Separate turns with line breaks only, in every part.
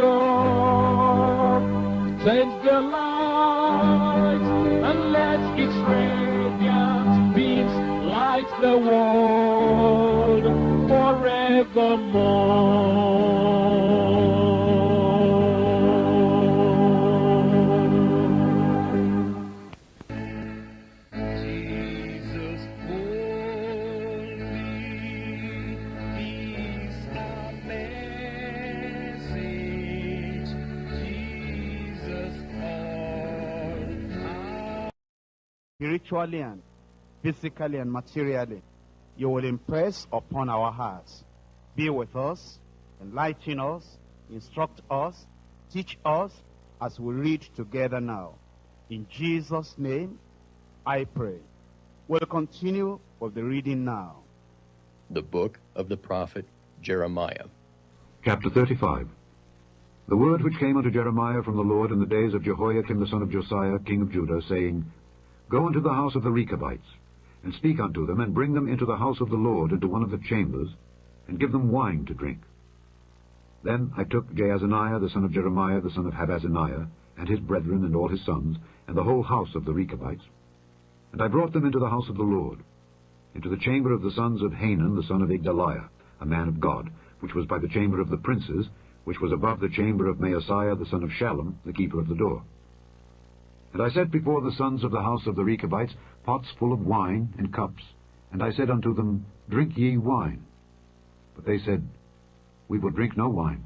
shore. Send the light and let its radiant beams light the world forevermore.
Spiritually and physically and materially, you will impress upon our hearts. Be with us, enlighten us, instruct us, teach us as we read together now. In Jesus' name, I pray. We'll continue with the reading now.
The book of the prophet Jeremiah.
Chapter 35 The word which came unto Jeremiah from the Lord in the days of Jehoiakim the son of Josiah, king of Judah, saying, Go unto the house of the Rechabites, and speak unto them, and bring them into the house of the Lord, into one of the chambers, and give them wine to drink. Then I took Jaazaniah the son of Jeremiah the son of Habaziniah, and his brethren and all his sons, and the whole house of the Rechabites, and I brought them into the house of the Lord, into the chamber of the sons of Hanan the son of Igdaliah, a man of God, which was by the chamber of the princes, which was above the chamber of Maaseiah the son of Shallum, the keeper of the door. And I set before the sons of the house of the Rechabites pots full of wine and cups, and I said unto them, Drink ye wine. But they said, We will drink no wine.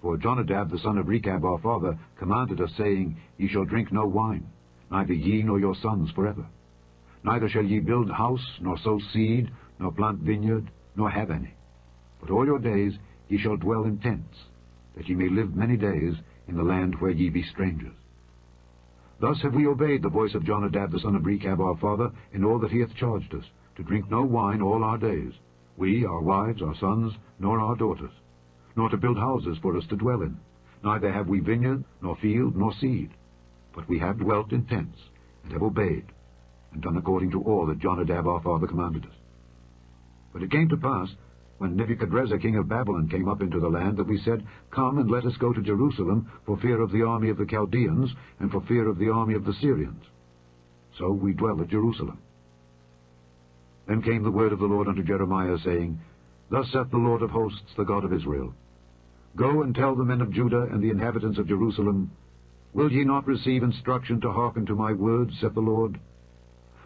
For Jonadab the son of Rechab our father commanded us, saying, Ye shall drink no wine, neither ye nor your sons forever. Neither shall ye build house, nor sow seed, nor plant vineyard, nor have any. But all your days ye shall dwell in tents, that ye may live many days in the land where ye be strangers. Thus have we obeyed the voice of Jonadab the son of Rechab our father in all that he hath charged us, to drink no wine all our days, we, our wives, our sons, nor our daughters, nor to build houses for us to dwell in. Neither have we vineyard, nor field, nor seed, but we have dwelt in tents, and have obeyed, and done according to all that Jonadab our father commanded us. But it came to pass, when Nebuchadrezzar king of Babylon came up into the land, that we said, Come and let us go to Jerusalem, for fear of the army of the Chaldeans, and for fear of the army of the Syrians. So we dwell at Jerusalem. Then came the word of the Lord unto Jeremiah, saying, Thus saith the Lord of hosts, the God of Israel, Go and tell the men of Judah and the inhabitants of Jerusalem, Will ye not receive instruction to hearken to my words, saith the Lord?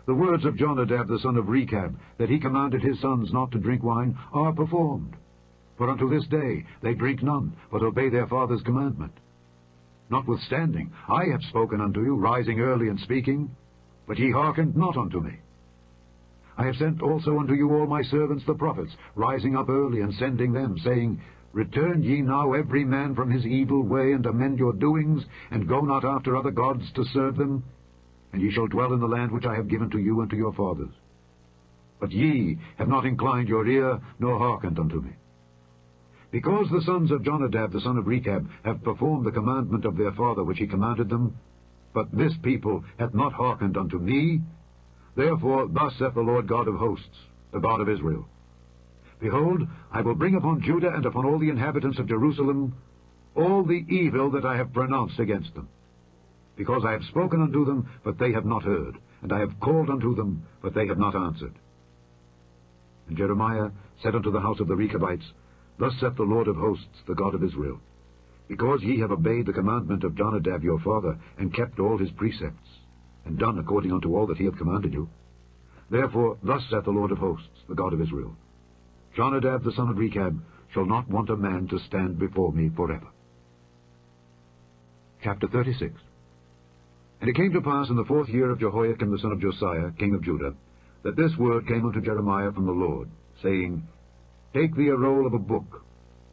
The words of Jonadab the son of Rechab, that he commanded his sons not to drink wine, are performed. For unto this day they drink none, but obey their father's commandment. Notwithstanding, I have spoken unto you, rising early and speaking, but ye hearkened not unto me. I have sent also unto you all my servants the prophets, rising up early and sending them, saying, Return ye now every man from his evil way, and amend your doings, and go not after other gods to serve them, and ye shall dwell in the land which I have given to you and to your fathers. But ye have not inclined your ear, nor hearkened unto me. Because the sons of Jonadab the son of Rechab have performed the commandment of their father which he commanded them, but this people hath not hearkened unto me, therefore thus saith the Lord God of hosts, the God of Israel, Behold, I will bring upon Judah and upon all the inhabitants of Jerusalem all the evil that I have pronounced against them. Because I have spoken unto them, but they have not heard, and I have called unto them, but they have not answered. And Jeremiah said unto the house of the Rechabites, Thus saith the Lord of hosts, the God of Israel, Because ye have obeyed the commandment of Jonadab your father, and kept all his precepts, and done according unto all that he hath commanded you, therefore thus saith the Lord of hosts, the God of Israel, Jonadab the son of Rechab shall not want a man to stand before me forever. Chapter 36 And it came to pass in the fourth year of Jehoiakim the son of Josiah, king of Judah, that this word came unto Jeremiah from the Lord, saying, Take thee a roll of a book,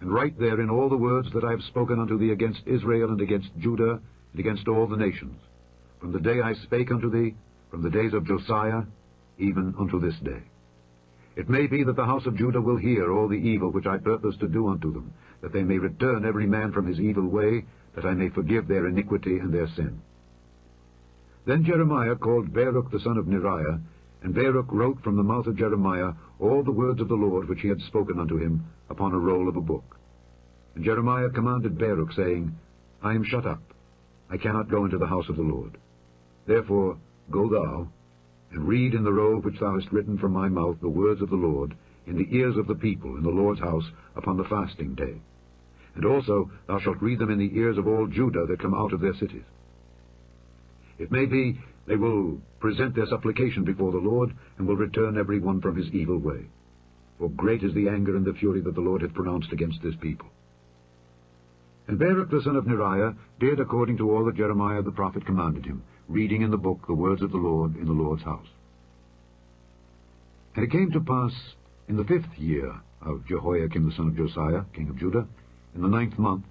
and write therein all the words that I have spoken unto thee against Israel and against Judah and against all the nations, from the day I spake unto thee, from the days of Josiah, even unto this day. It may be that the house of Judah will hear all the evil which I purpose to do unto them, that they may return every man from his evil way, that I may forgive their iniquity and their sin. Then Jeremiah called Baruch the son of Neriah, and Baruch wrote from the mouth of Jeremiah all the words of the Lord which he had spoken unto him upon a roll of a book. And Jeremiah commanded Baruch, saying, I am shut up, I cannot go into the house of the Lord. Therefore go thou, and read in the roll which thou hast written from my mouth the words of the Lord in the ears of the people in the Lord's house upon the fasting day. And also thou shalt read them in the ears of all Judah that come out of their cities. It may be they will present their supplication before the Lord, and will return every one from his evil way. For great is the anger and the fury that the Lord hath pronounced against this people. And Baruch the son of Neriah did according to all that Jeremiah the prophet commanded him, reading in the book the words of the Lord in the Lord's house. And it came to pass in the fifth year of Jehoiakim the son of Josiah, king of Judah, in the ninth month,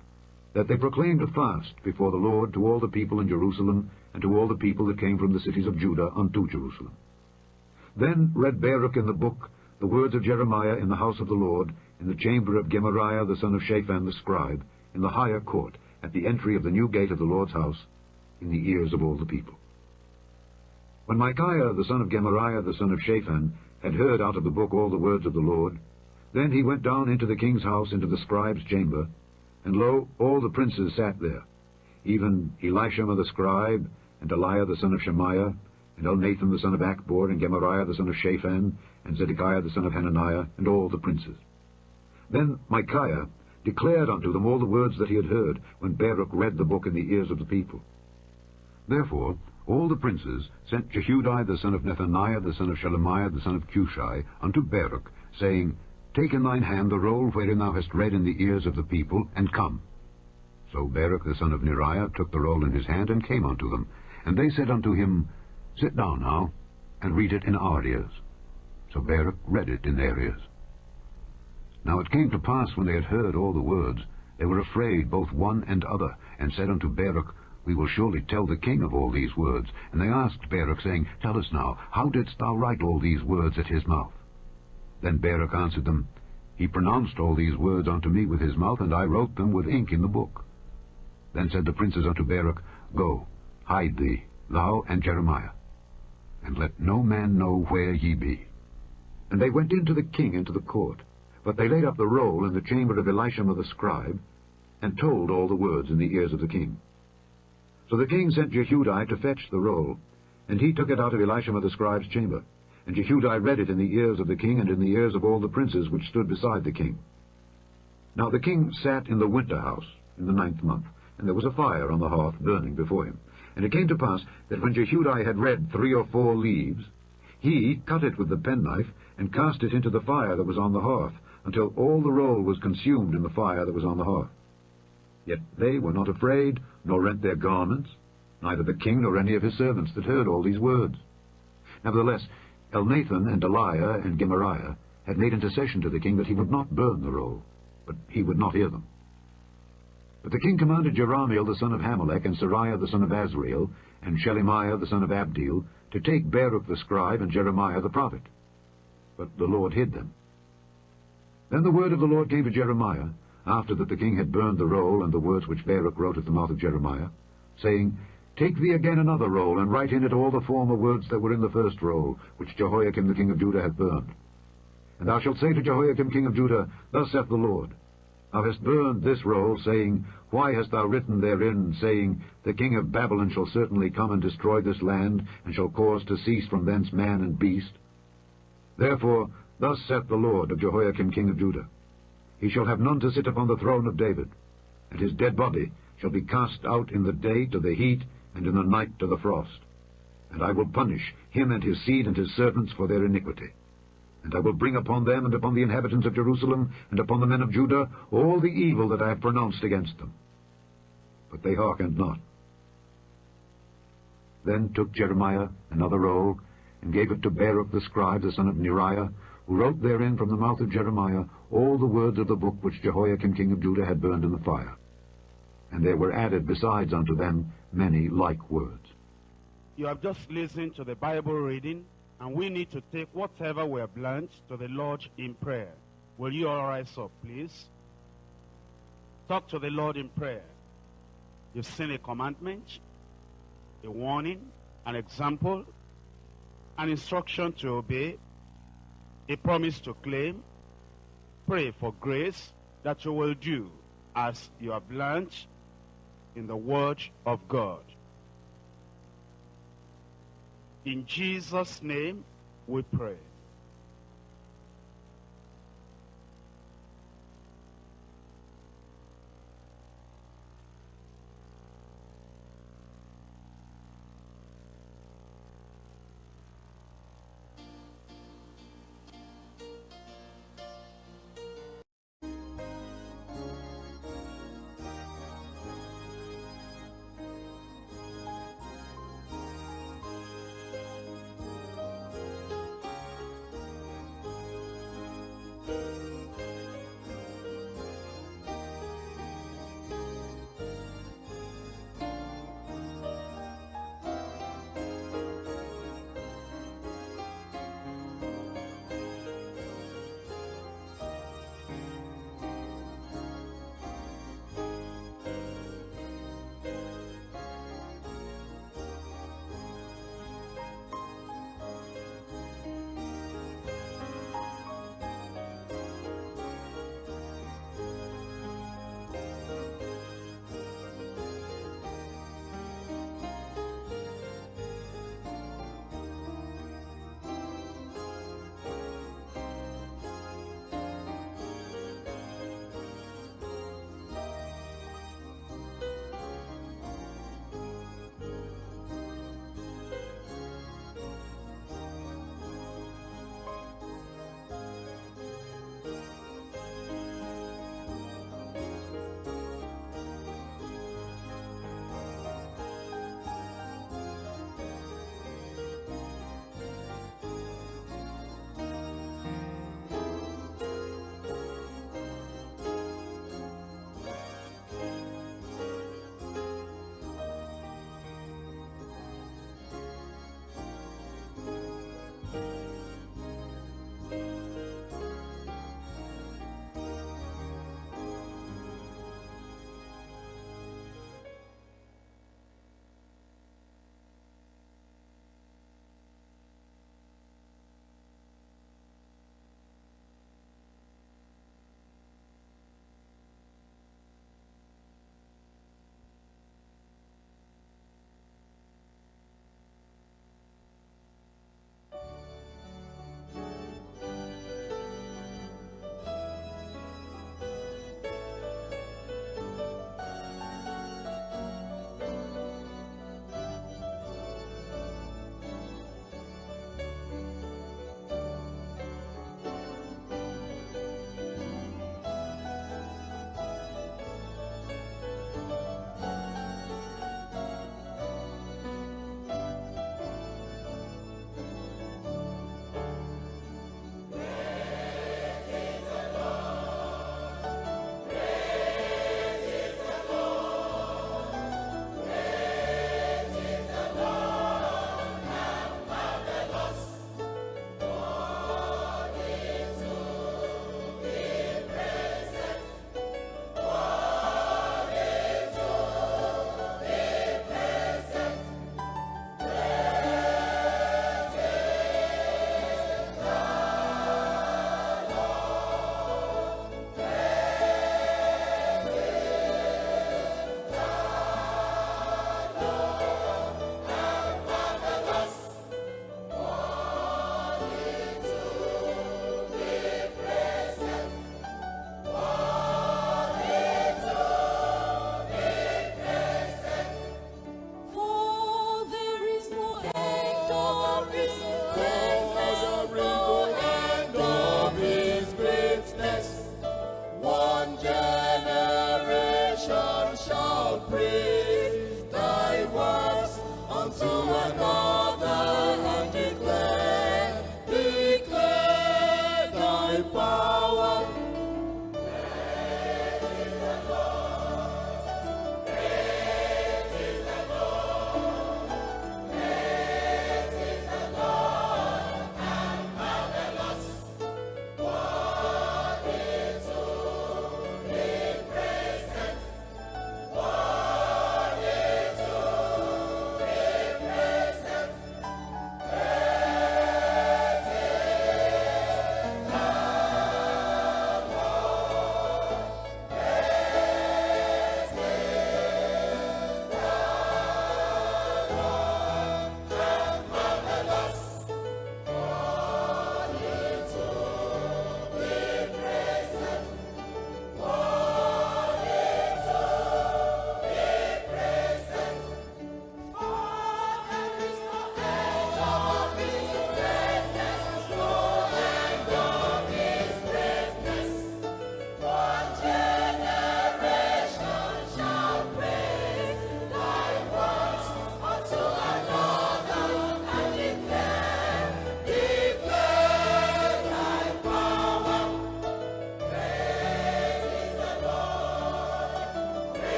that they proclaimed a fast before the Lord to all the people in Jerusalem, and to all the people that came from the cities of Judah unto Jerusalem. Then read Baruch in the book the words of Jeremiah in the house of the Lord, in the chamber of Gemariah the son of Shaphan the scribe, in the higher court, at the entry of the new gate of the Lord's house, in the ears of all the people. When Micaiah the son of Gemariah the son of Shaphan had heard out of the book all the words of the Lord, then he went down into the king's house into the scribe's chamber, and lo, all the princes sat there, even Elishama the scribe, and Delaiah the son of Shemaiah, and Elnathan the son of Achbor, and Gemariah the son of Shaphan, and Zedekiah the son of Hananiah, and all the princes. Then Micaiah declared unto them all the words that he had heard, when Baruch read the book in the ears of the people. Therefore all the princes sent Jehudi the son of Nethaniah the son of Shelemiah the son of Cushi unto Baruch, saying, Take in thine hand the roll wherein thou hast read in the ears of the people, and come. So Baruch the son of Neriah took the roll in his hand, and came unto them. And they said unto him, Sit down now, and read it in our ears. So Baruch read it in their ears. Now it came to pass, when they had heard all the words, they were afraid, both one and other, and said unto Baruch, We will surely tell the king of all these words. And they asked Baruch, saying, Tell us now, how didst thou write all these words at his mouth? Then Baruch answered them, He pronounced all these words unto me with his mouth, and I wrote them with ink in the book. Then said the princes unto Baruch, Go, hide thee, thou and Jeremiah, and let no man know where ye be. And they went in to the king into the court. But they laid up the roll in the chamber of Elishama the scribe, and told all the words in the ears of the king. So the king sent Jehudi to fetch the roll, and he took it out of Elishama the scribe's chamber. And Jehudi read it in the ears of the king and in the ears of all the princes which stood beside the king. Now the king sat in the winter house in the ninth month, and there was a fire on the hearth burning before him. And it came to pass that when Jehudi had read three or four leaves, he cut it with the penknife, and cast it into the fire that was on the hearth, until all the roll was consumed in the fire that was on the hearth. Yet they were not afraid, nor rent their garments, neither the king nor any of his servants that heard all these words. Nevertheless, Elnathan and Delaiah and Gemariah had made intercession to the king that he would not burn the roll, but he would not hear them. But the king commanded Jerahmeel the son of Hammelech, and Seraiah the son of Azriel, and Shelemiah the son of Abdeel, to take Baruch the scribe and Jeremiah the prophet. But the Lord hid them. Then the word of the Lord came to Jeremiah, after that the king had burned the roll and the words which Baruch wrote at the mouth of Jeremiah, saying, Take thee again another roll, and write in it all the former words that were in the first roll, which Jehoiakim the king of Judah hath burned. And thou shalt say to Jehoiakim king of Judah, Thus saith the Lord, Thou hast burned this roll, saying, Why hast thou written therein, saying, The king of Babylon shall certainly come and destroy this land, and shall cause to cease from thence man and beast? Therefore, thus saith the Lord of Jehoiakim king of Judah, He shall have none to sit upon the throne of David, and his dead body shall be cast out in the day to the heat, and in the night to the frost. And I will punish him and his seed and his servants for their iniquity. And I will bring upon them and upon the inhabitants of Jerusalem and upon the men of Judah all the evil that I have pronounced against them. But they hearkened not. Then took Jeremiah another roll, and gave it to Baruch the scribe, the son of Neriah, who wrote therein from the mouth of Jeremiah all the words of the book which Jehoiakim king of Judah had burned in the fire. And there were added besides unto them many like words.
You have just listened to the Bible reading, and we need to take whatever we have learned to the Lord in prayer. Will you all rise up, please? Talk to the Lord in prayer. You've seen a commandment, a warning, an example, an instruction to obey, a promise to claim. Pray for grace that you will do as you have learned in the Word of God. In Jesus' name we pray.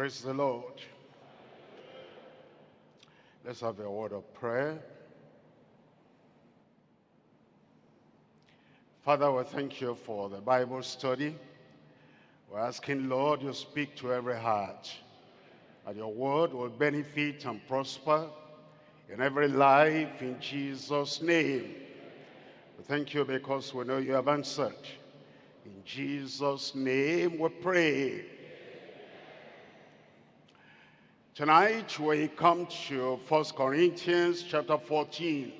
Praise the Lord. Let's have a word of prayer. Father, we thank you for the Bible study. We're asking, Lord, you speak to every heart, and your word will benefit and prosper in every life in Jesus' name. We thank you because we know you have answered. In Jesus' name we pray. Tonight we come to 1 Corinthians chapter 14.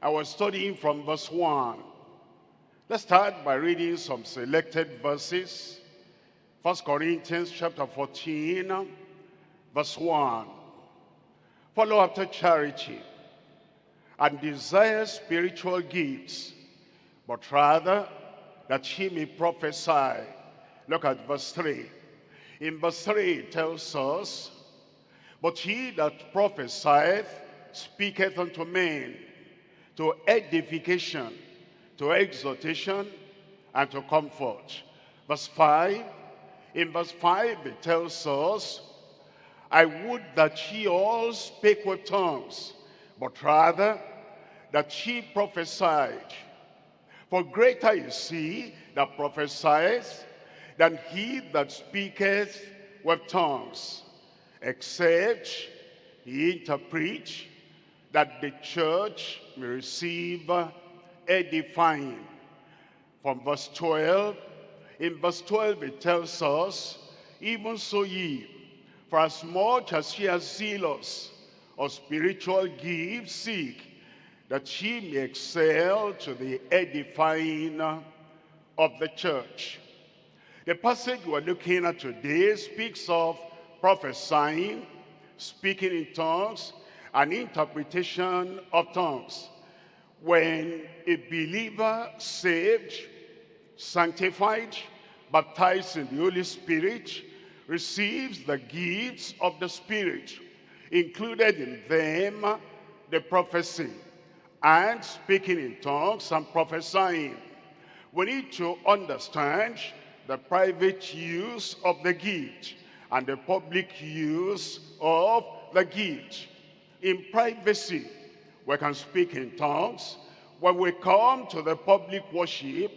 I was studying from verse 1. Let's start by reading some selected verses. 1 Corinthians chapter 14, verse 1. Follow after charity and desire spiritual gifts, but rather that he may prophesy. Look at verse 3. In verse 3 it tells us, But he that prophesieth speaketh unto men to edification, to exhortation, and to comfort. Verse 5, in verse 5 it tells us, I would that ye all spake with tongues, but rather that ye prophesied. For greater is he that prophesieth than he that speaketh with tongues, except he interpret, that the church may receive edifying. From verse 12, in verse 12 it tells us, even so ye, for as much as ye are zealous of spiritual gifts seek, that ye may excel to the edifying of the church. The passage we're looking at today speaks of prophesying, speaking in tongues, and interpretation of tongues. When a believer saved, sanctified, baptized in the Holy Spirit, receives the gifts of the Spirit, included in them the prophecy and speaking in tongues and prophesying. We need to understand the private use of the gift and the public use of the gift. In privacy, we can speak in tongues. When we come to the public worship,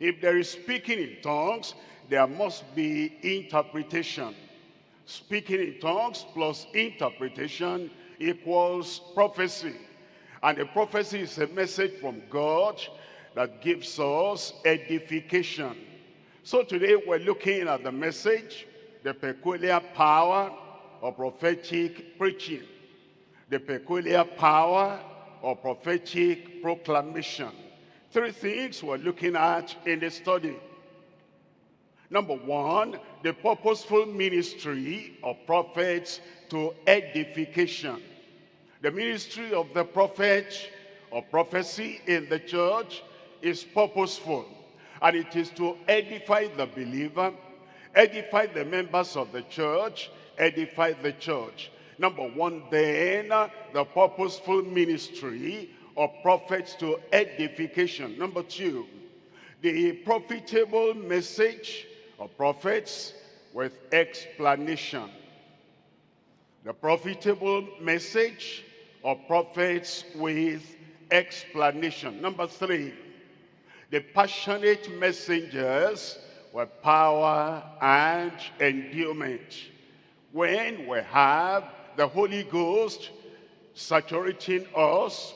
if there is speaking in tongues, there must be interpretation. Speaking in tongues plus interpretation equals prophecy. And the prophecy is a message from God that gives us edification. So today we're looking at the message, the peculiar power of prophetic preaching, the peculiar power of prophetic proclamation. Three things we're looking at in the study. Number one, the purposeful ministry of prophets to edification. The ministry of the prophet or prophecy in the church is purposeful. And it is to edify the believer, edify the members of the church, edify the church. Number one, then, the purposeful ministry of prophets to edification. Number two, the profitable message of prophets with explanation. The profitable message of prophets with explanation. Number three, the passionate messengers with power and endowment. When we have the Holy Ghost saturating us,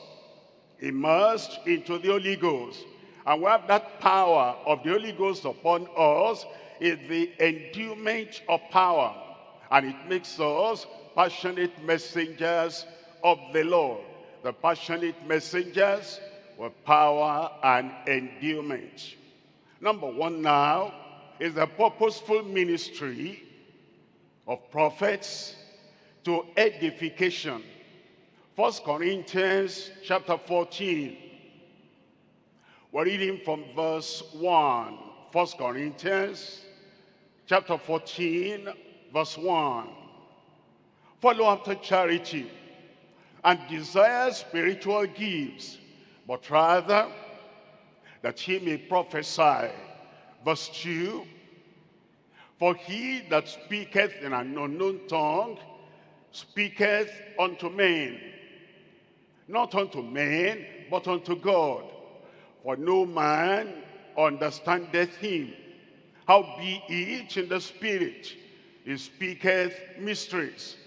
immersed into the Holy Ghost, and we have that power of the Holy Ghost upon us, is the endowment of power. And it makes us passionate messengers of the Lord. The passionate messengers with power and endowment. Number one now is the purposeful ministry of prophets to edification. First Corinthians chapter 14. We're reading from verse 1. First Corinthians chapter 14, verse 1. Follow after charity and desire spiritual gifts, but rather that he may prophesy. Verse 2. For he that speaketh in an unknown tongue speaketh unto men, not unto men, but unto God. For no man understandeth him. How be in the spirit, he speaketh mysteries.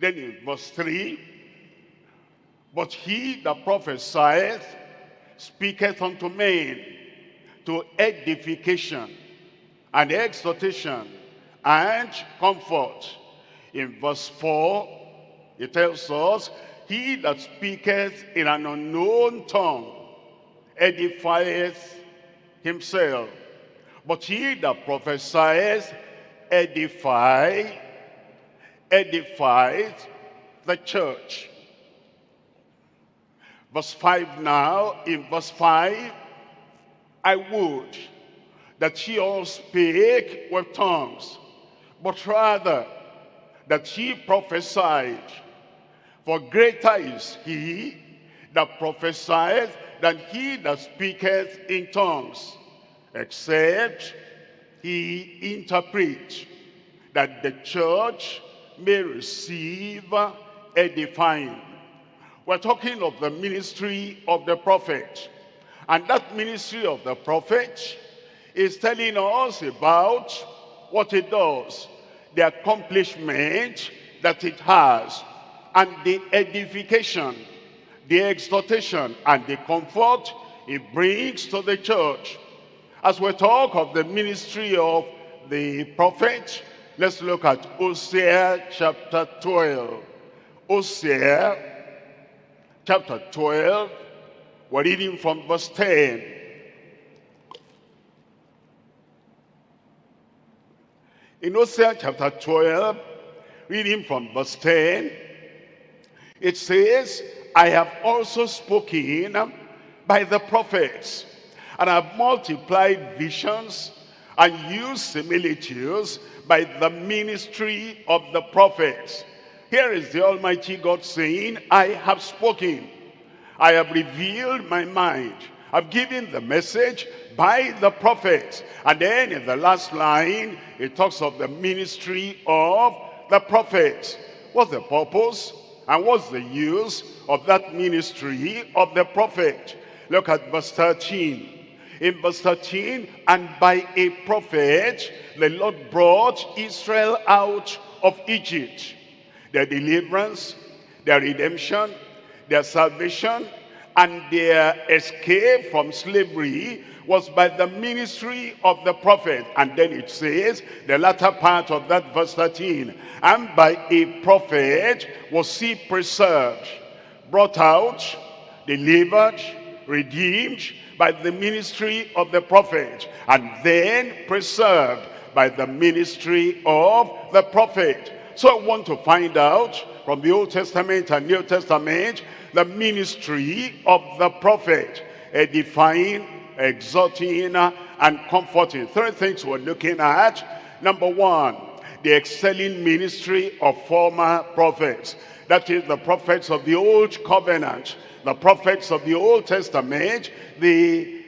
Then in verse 3, but he that prophesieth speaketh unto men to edification and exhortation and comfort. In verse 4, it tells us, He that speaketh in an unknown tongue edifieth himself. But he that prophesieth edify, edifies the church. Verse 5 now, in verse 5, I would that ye all speak with tongues, but rather that ye prophesied. For greater is he that prophesieth than he that speaketh in tongues, except he interpret, that the church may receive edifying. We're talking of the ministry of the prophet. And that ministry of the prophet is telling us about what it does, the accomplishment that it has, and the edification, the exhortation, and the comfort it brings to the church. As we talk of the ministry of the prophet, let's look at Hosea chapter 12. Hosea chapter 12, we're reading from verse 10. In Hosea chapter 12, reading from verse 10, it says, I have also spoken by the prophets, and have multiplied visions and used similitudes by the ministry of the prophets. Here is the Almighty God saying, I have spoken. I have revealed my mind. I've given the message by the prophets. And then in the last line, it talks of the ministry of the prophets. What's the purpose? And what's the use of that ministry of the prophet? Look at verse 13. In verse 13, and by a prophet, the Lord brought Israel out of Egypt. Their deliverance, their redemption, their salvation, and their escape from slavery was by the ministry of the prophet. And then it says, the latter part of that verse 13, and by a prophet was he preserved, brought out, delivered, redeemed by the ministry of the prophet, and then preserved by the ministry of the prophet. So I want to find out from the Old Testament and New Testament the ministry of the prophet, edifying, exhorting, and comforting. Three things we're looking at. Number one, the excelling ministry of former prophets. That is the prophets of the Old Covenant, the prophets of the Old Testament, the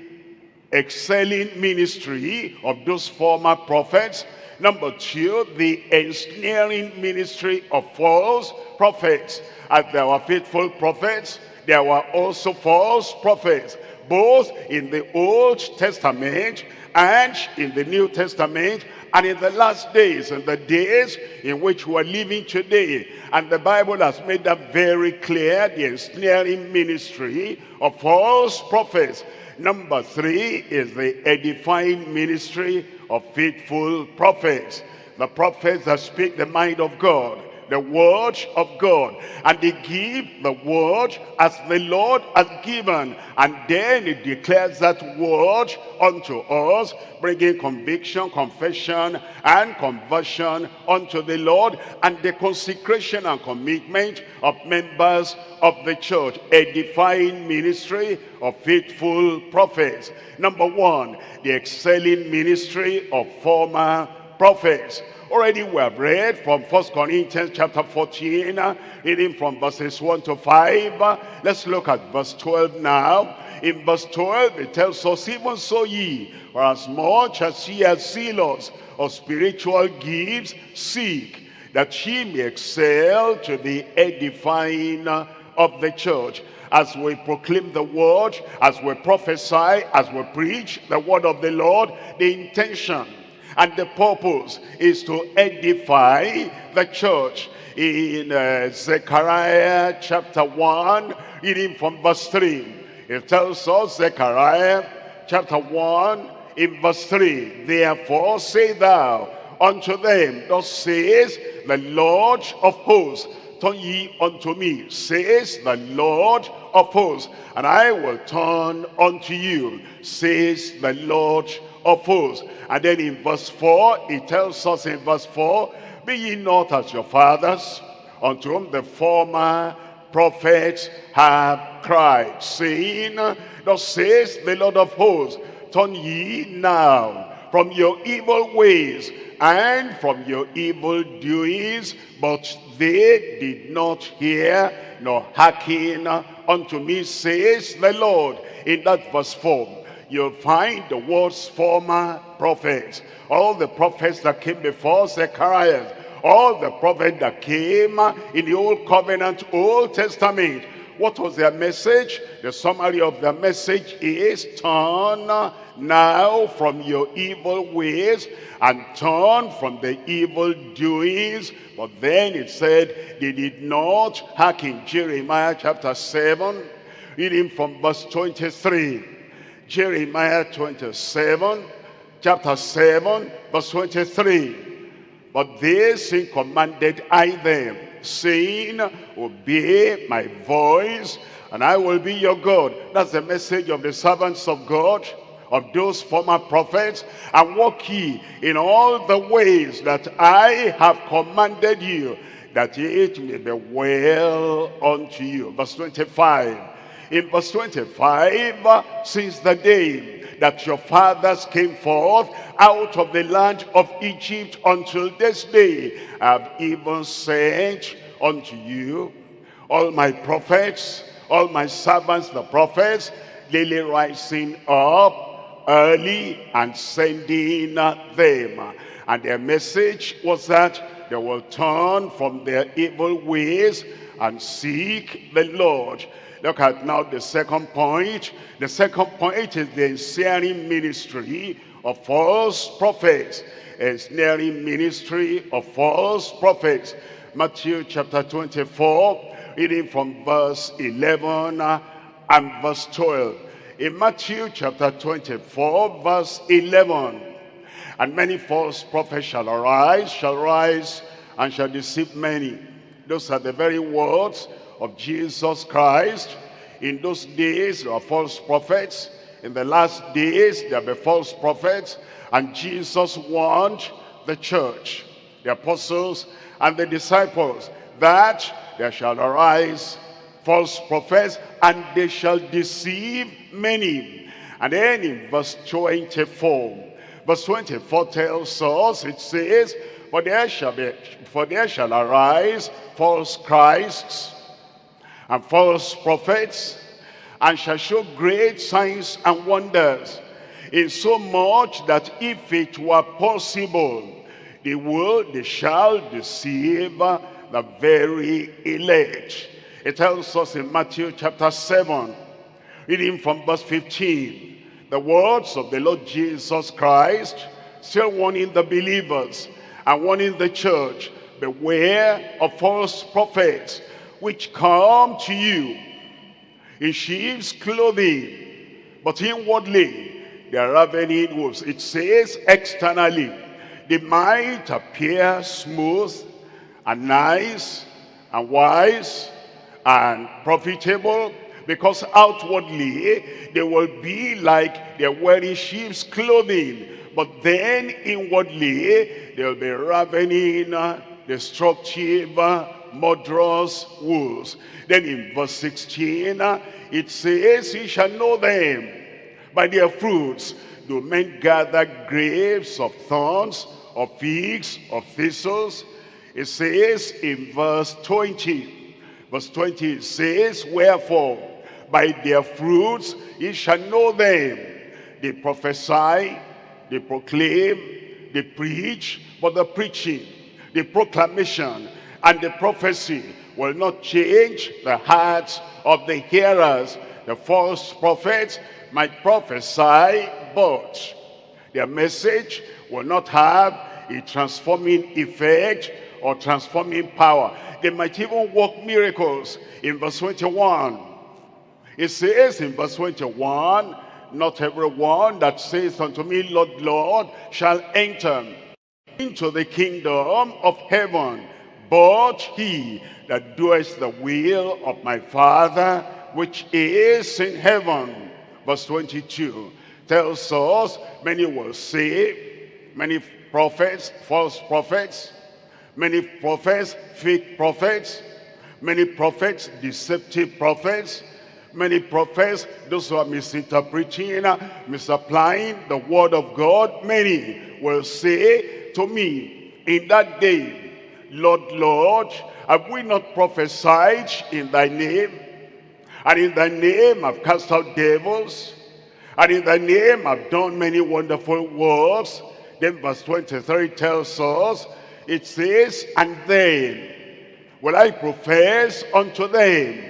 excelling ministry of those former prophets. Number two, the ensnaring ministry of false prophets. As there were faithful prophets, there were also false prophets, both in the Old Testament and in the New Testament and in the last days and the days in which we are living today. And the bible has made that very clear the ensnaring ministry of false prophets. Number three is the edifying ministry of faithful prophets. The prophets that speak the mind of god the word of God. And they give the word as the Lord has given. And then it declares that word unto us, bringing conviction, confession, and conversion unto the Lord, and the consecration and commitment of members of the church—a edifying ministry of faithful prophets. Number one, the excelling ministry of former prophets. Already we have read from First Corinthians chapter 14, uh, reading from verses 1 to 5. Uh, Let's look at verse 12 now. In verse 12, it tells us, Even so ye, for as much as ye are zealous of spiritual gifts, seek that ye may excel to the edifying of the church. As we proclaim the word, as we prophesy, as we preach the word of the Lord, the intention and the purpose is to edify the church. In uh, Zechariah chapter 1, reading from verse 3, it tells us, Zechariah chapter 1, in verse 3, Therefore say thou unto them, Thus says the Lord of hosts, Turn ye unto me, says the Lord of hosts, and I will turn unto you, says the Lord of hosts. And then in verse 4, it tells us in verse 4, Be ye not as your fathers, unto whom the former prophets have cried, saying, Thus says the Lord of hosts, Turn ye now from your evil ways and from your evil doings, but they did not hear nor hearken unto me, says the Lord. In that verse 4, you'll find the world's former prophets. All the prophets that came before Zechariah, all the prophets that came in the Old Covenant, Old Testament. What was their message? The summary of their message is, turn now from your evil ways and turn from the evil doings. But then it said, they did not hearken. Jeremiah chapter 7, reading from verse 23. Jeremiah 27, chapter 7, verse 23. But this he commanded I them, saying, Obey my voice, and I will be your God. That's the message of the servants of God, of those former prophets. And walk ye in all the ways that I have commanded you, that it may be well unto you. Verse 25. In verse 25, since the day that your fathers came forth out of the land of Egypt until this day, I have even sent unto you all my prophets, all my servants, the prophets, daily rising up early and sending them. And their message was that they will turn from their evil ways and seek the Lord. Look at now the second point. The second point is the ensnaring ministry of false prophets. Ensnaring ministry of false prophets. Matthew chapter 24, reading from verse 11 and verse 12. In Matthew chapter 24, verse 11, And many false prophets shall arise, shall rise, and shall deceive many. Those are the very words of Jesus Christ. In those days, there are false prophets. In the last days, there will be false prophets. And Jesus warned the church, the apostles, and the disciples that there shall arise false prophets and they shall deceive many. And then in verse 24, verse 24 tells us, it says, For there shall be, for there shall arise false Christs and false prophets, and shall show great signs and wonders, in so much that if it were possible, they will, they shall deceive the very elect. It tells us in Matthew chapter 7, reading from verse 15, the words of the Lord Jesus Christ, still warning the believers and warning the church, beware of false prophets, which come to you in sheep's clothing, but inwardly they are ravening wolves. It says externally, they might appear smooth and nice and wise and profitable because outwardly they will be like they're wearing sheep's clothing but then inwardly they'll be ravening destructive murderous wolves then in verse 16 uh, it says ye shall know them by their fruits do men gather grapes of thorns of figs of thistles? It says in verse 20, verse 20 it says, Wherefore, by their fruits ye shall know them. They prophesy, they proclaim, they preach, but the preaching, the proclamation, and the prophecy will not change the hearts of the hearers. The false prophets might prophesy, but their message will not have a transforming effect or transforming power. They might even work miracles. In verse 21, it says in verse 21, Not everyone that says unto me, Lord, Lord, shall enter into the kingdom of heaven, but he that doeth the will of my Father, which is in heaven. Verse 22 tells us, many will say, many prophets, false prophets, many prophets, fake prophets, many prophets, deceptive prophets, many prophets, those who are misinterpreting, misapplying the word of God, many will say to me in that day, Lord, Lord, have we not prophesied in thy name? And in thy name I've cast out devils. And in thy name I've done many wonderful works. Then verse 23 tells us, it says, And then will I profess unto them,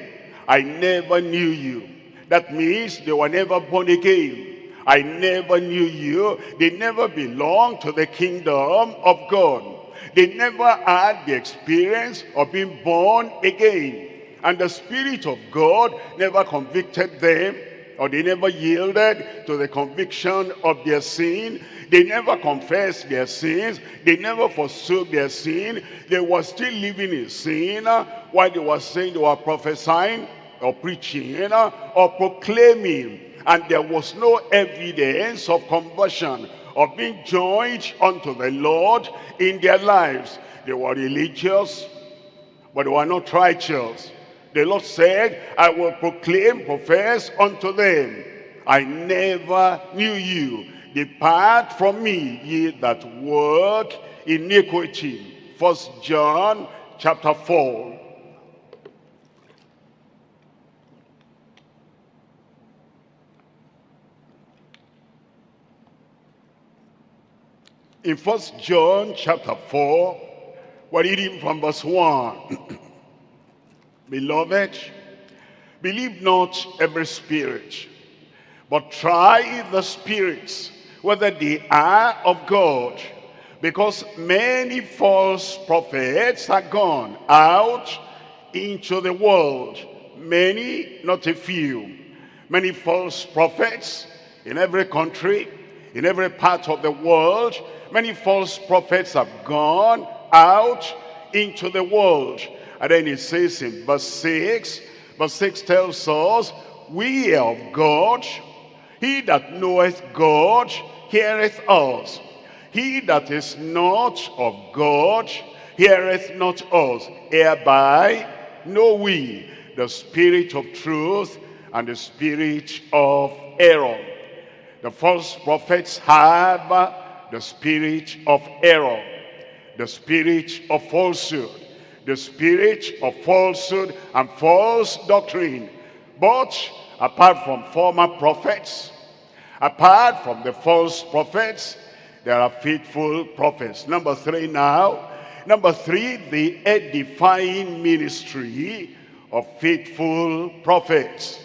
I never knew you. That means they were never born again. I never knew you. They never belonged to the kingdom of God. They never had the experience of being born again. And the Spirit of God never convicted them or they never yielded to the conviction of their sin. They never confessed their sins. They never forsook their sin. They were still living in sin uh, while they were saying they were prophesying or preaching uh, or proclaiming. And there was no evidence of conversion, of being joined unto the Lord in their lives. They were religious, but they were not righteous. The Lord said, I will proclaim, profess unto them, I never knew you. Depart from me, ye that work iniquity. First John chapter 4. In First John chapter 4, we're reading from verse 1. Beloved, believe not every spirit, but try the spirits, whether they are of God. Because many false prophets are gone out into the world. Many, not a few. Many false prophets in every country, in every part of the world. Many false prophets have gone out into the world. And then it says in verse 6, verse 6 tells us, We of God, he that knoweth God heareth us. He that is not of God heareth not us. Hereby know we the spirit of truth and the spirit of error. The false prophets have the spirit of error, the spirit of falsehood, the spirit of falsehood and false doctrine. But apart from former prophets, apart from the false prophets, there are faithful prophets. Number three now. Number three, the edifying ministry of faithful prophets.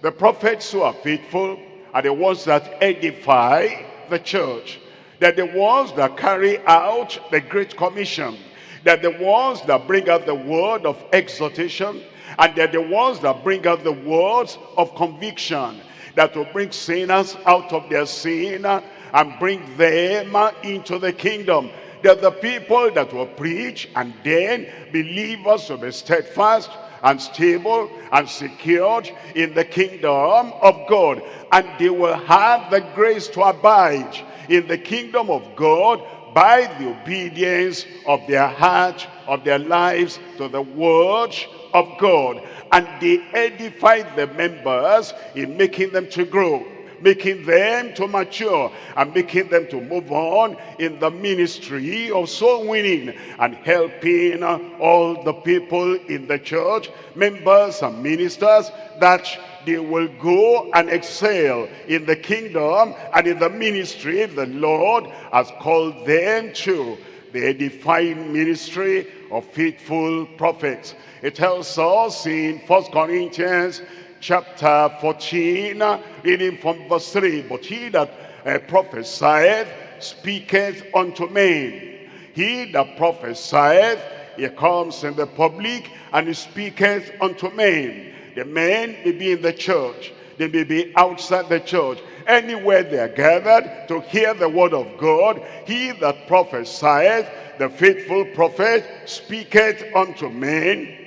The prophets who are faithful are the ones that edify the church. They're the ones that carry out the Great Commission. They're the ones that bring out the word of exhortation. And they're the ones that bring out the words of conviction. That will bring sinners out of their sin and bring them into the kingdom. They're the people that will preach and then believers will be steadfast and stable and secured in the kingdom of God. And they will have the grace to abide in the kingdom of God by the obedience of their heart, of their lives to the word of God. And they edify the members in making them to grow. Making them to mature and making them to move on in the ministry of soul winning and helping all the people in the church, members and ministers, that they will go and excel in the kingdom and in the ministry the Lord has called them to the edifying ministry of faithful prophets. It tells us in First Corinthians chapter 14, reading from verse 3, But he that uh, prophesieth speaketh unto men. He that prophesieth, he comes in the public and he speaketh unto men. The men may be in the church. They may be outside the church. Anywhere they are gathered to hear the word of God, he that prophesieth, the faithful prophet, speaketh unto men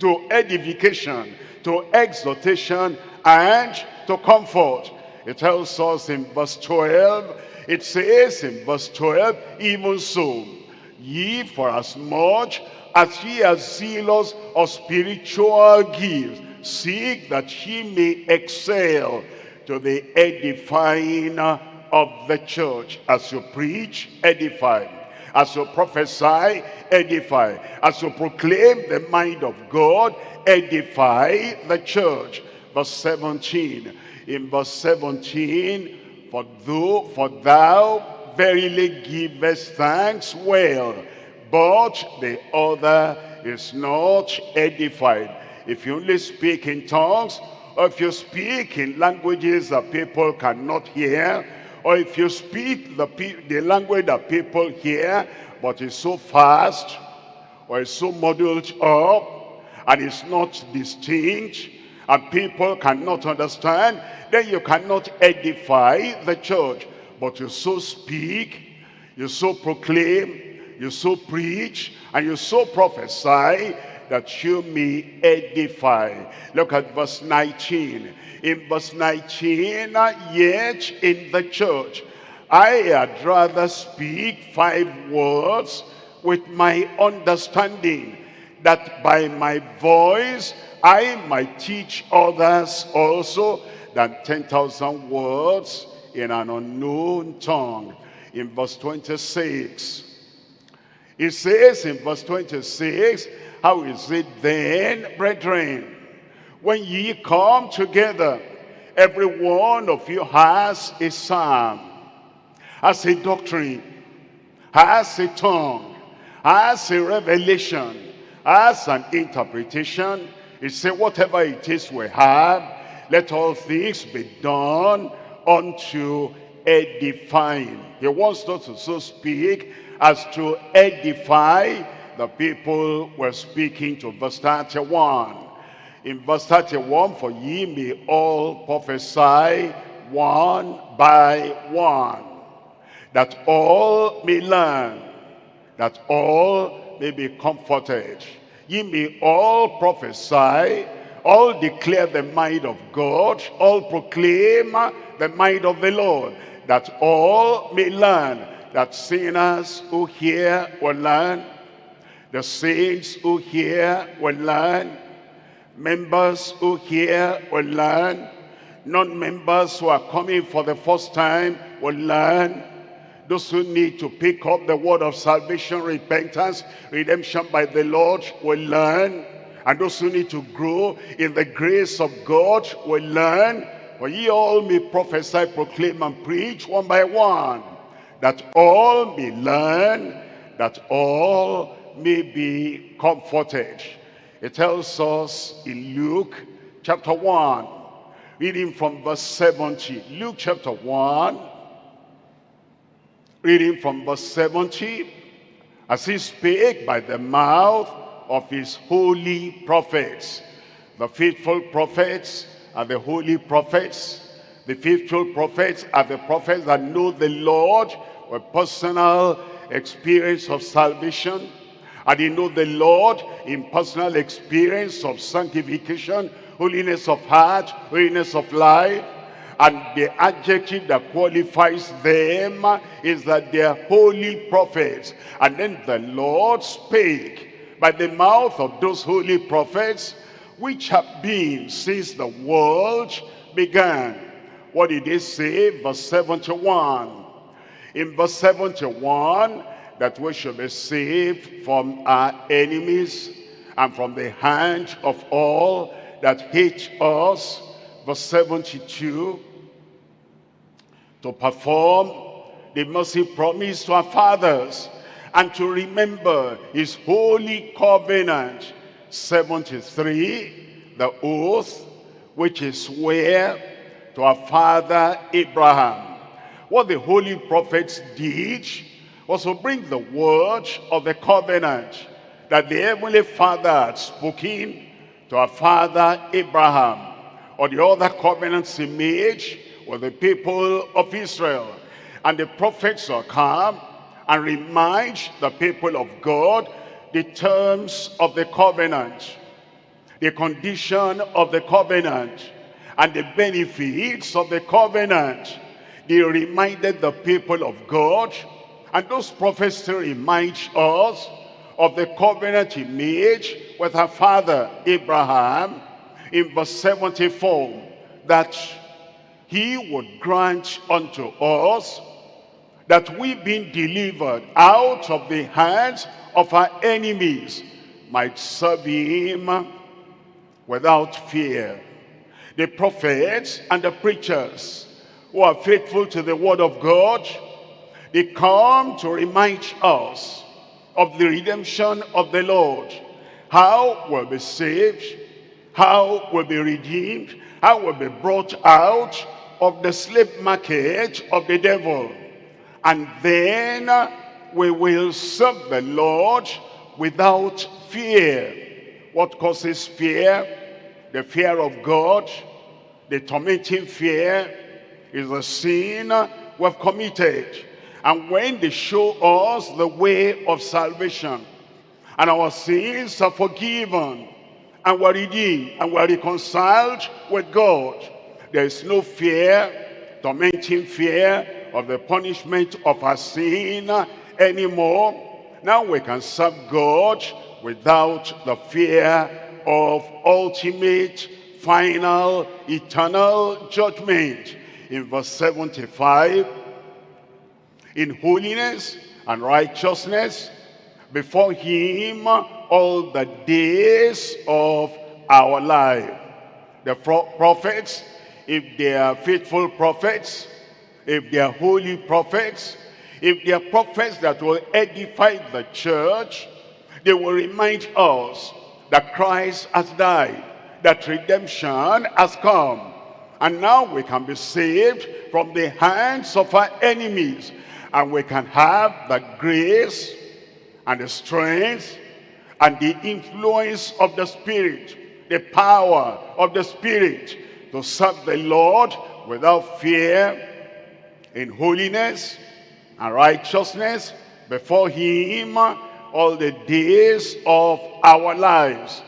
to edification, to exhortation, and to comfort. It tells us in verse 12, it says in verse 12, even so, ye for as much as ye are zealous of spiritual gifts, seek that ye may excel to the edifying of the church. As you preach, edify. As you prophesy, edify. As you proclaim the mind of God, edify the church. Verse 17. In verse 17, for thou, for thou verily givest thanks well, but the other is not edified. If you only speak in tongues, or if you speak in languages that people cannot hear, or if you speak the, the language that people hear, but it's so fast, or it's so muddled up, and it's not distinct, and people cannot understand, then you cannot edify the church. But you so speak, you so proclaim, you so preach, and you so prophesy that you may edify. Look at verse 19. In verse 19, yet in the church, I had rather speak five words with my understanding, that by my voice I might teach others also than 10,000 words in an unknown tongue. In verse 26, it says in verse 26, How is it then, brethren, when ye come together, every one of you has a psalm, has a doctrine, has a tongue, has a revelation, has an interpretation. It says, whatever it is we have, let all things be done unto edifying. He wants us to so speak as to edify the people we're speaking to. Verse 31. In verse 31, for ye may all prophesy one by one, that all may learn, that all may be comforted. Ye may all prophesy, all declare the mind of God, all proclaim the mind of the Lord, that all may learn that sinners who hear will learn, the saints who hear will learn, members who hear will learn, non-members who are coming for the first time will learn, those who need to pick up the word of salvation, repentance, redemption by the Lord will learn, and those who need to grow in the grace of God will learn, for ye all may prophesy, proclaim, and preach one by one that all may learn, that all may be comforted. It tells us in Luke chapter 1, reading from verse 70. Luke chapter 1, reading from verse 70, as he spake by the mouth of his holy prophets, the faithful prophets and the holy prophets, the faithful prophets are the prophets that know the Lord with personal experience of salvation. And they know the Lord in personal experience of sanctification, holiness of heart, holiness of life. And the adjective that qualifies them is that they are holy prophets. And then the Lord spake by the mouth of those holy prophets, which have been since the world began What did he say? Verse 71. In verse 71, that we should be saved from our enemies and from the hand of all that hate us. Verse 72, to perform the mercy promised to our fathers and to remember his holy covenant. 73, the oath which is swear to our father Abraham. What the holy prophets did was to bring the word of the covenant that the heavenly father had spoken to our father Abraham or the other covenants he made with the people of Israel. And the prophets will come and remind the people of God the terms of the covenant, the condition of the covenant, and the benefits of the covenant. They reminded the people of God, and those prophets still remind us of the covenant he made with our father Abraham in verse 74, that he would grant unto us that we being delivered out of the hands of our enemies might serve him without fear. The prophets and the preachers who are faithful to the word of God, they come to remind us of the redemption of the Lord. How we'll be saved, how we'll be redeemed, how we'll be brought out of the slave market of the devil. And then we will serve the Lord without fear. What causes fear? The fear of God. The tormenting fear is the sin we have committed. And when they show us the way of salvation, and our sins are forgiven, and we're redeemed, and we're reconciled with God, there is no fear, tormenting fear of the punishment of our sin anymore. Now we can serve God without the fear of ultimate, final, eternal judgment. In verse 75, in holiness and righteousness before him all the days of our life. The prophets, if they are faithful prophets, if they are holy prophets, if they are prophets that will edify the church, they will remind us that Christ has died, that redemption has come. And now we can be saved from the hands of our enemies. And we can have the grace and the strength and the influence of the Spirit, the power of the Spirit to serve the Lord without fear, in holiness and righteousness before him all the days of our lives.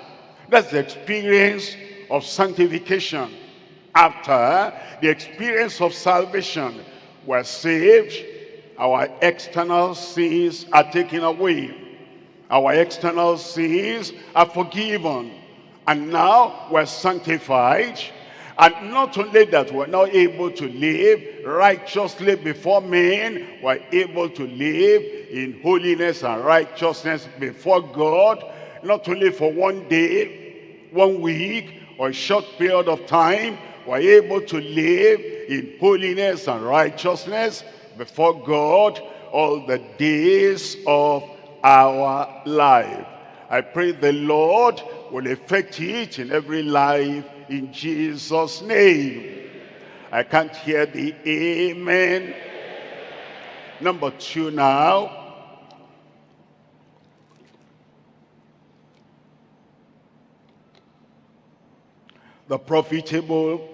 That's the experience of sanctification. After the experience of salvation, we're saved, our external sins are taken away. Our external sins are forgiven. And now we're sanctified and not only that, we're now able to live righteously before men, we're able to live in holiness and righteousness before God, not only for one day, one week, or a short period of time, we're able to live in holiness and righteousness before God all the days of our life. I pray the Lord will effect it in every life in Jesus' name. I can't hear the amen. Number two now. The profitable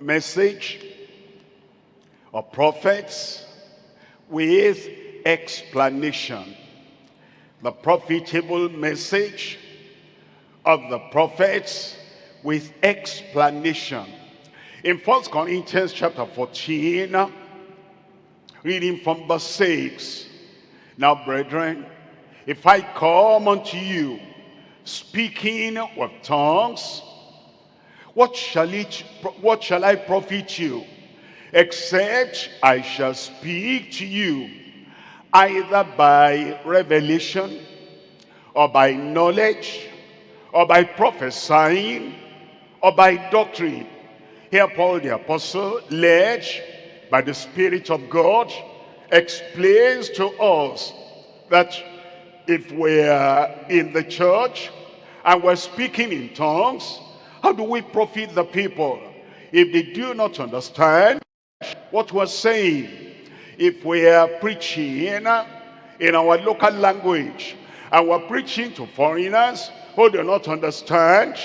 message of prophets with explanation. The profitable message of the prophets with explanation. In First Corinthians chapter 14, reading from verse 6. Now, brethren, if I come unto you speaking with tongues, what shall it what shall I profit you? except I shall speak to you either by revelation or by knowledge or by prophesying or by doctrine. Here Paul the apostle, led by the Spirit of God, explains to us that if we're in the church and we're speaking in tongues, how do we profit the people if they do not understand what we're saying? If we're preaching in our local language and we're preaching to foreigners who do not understand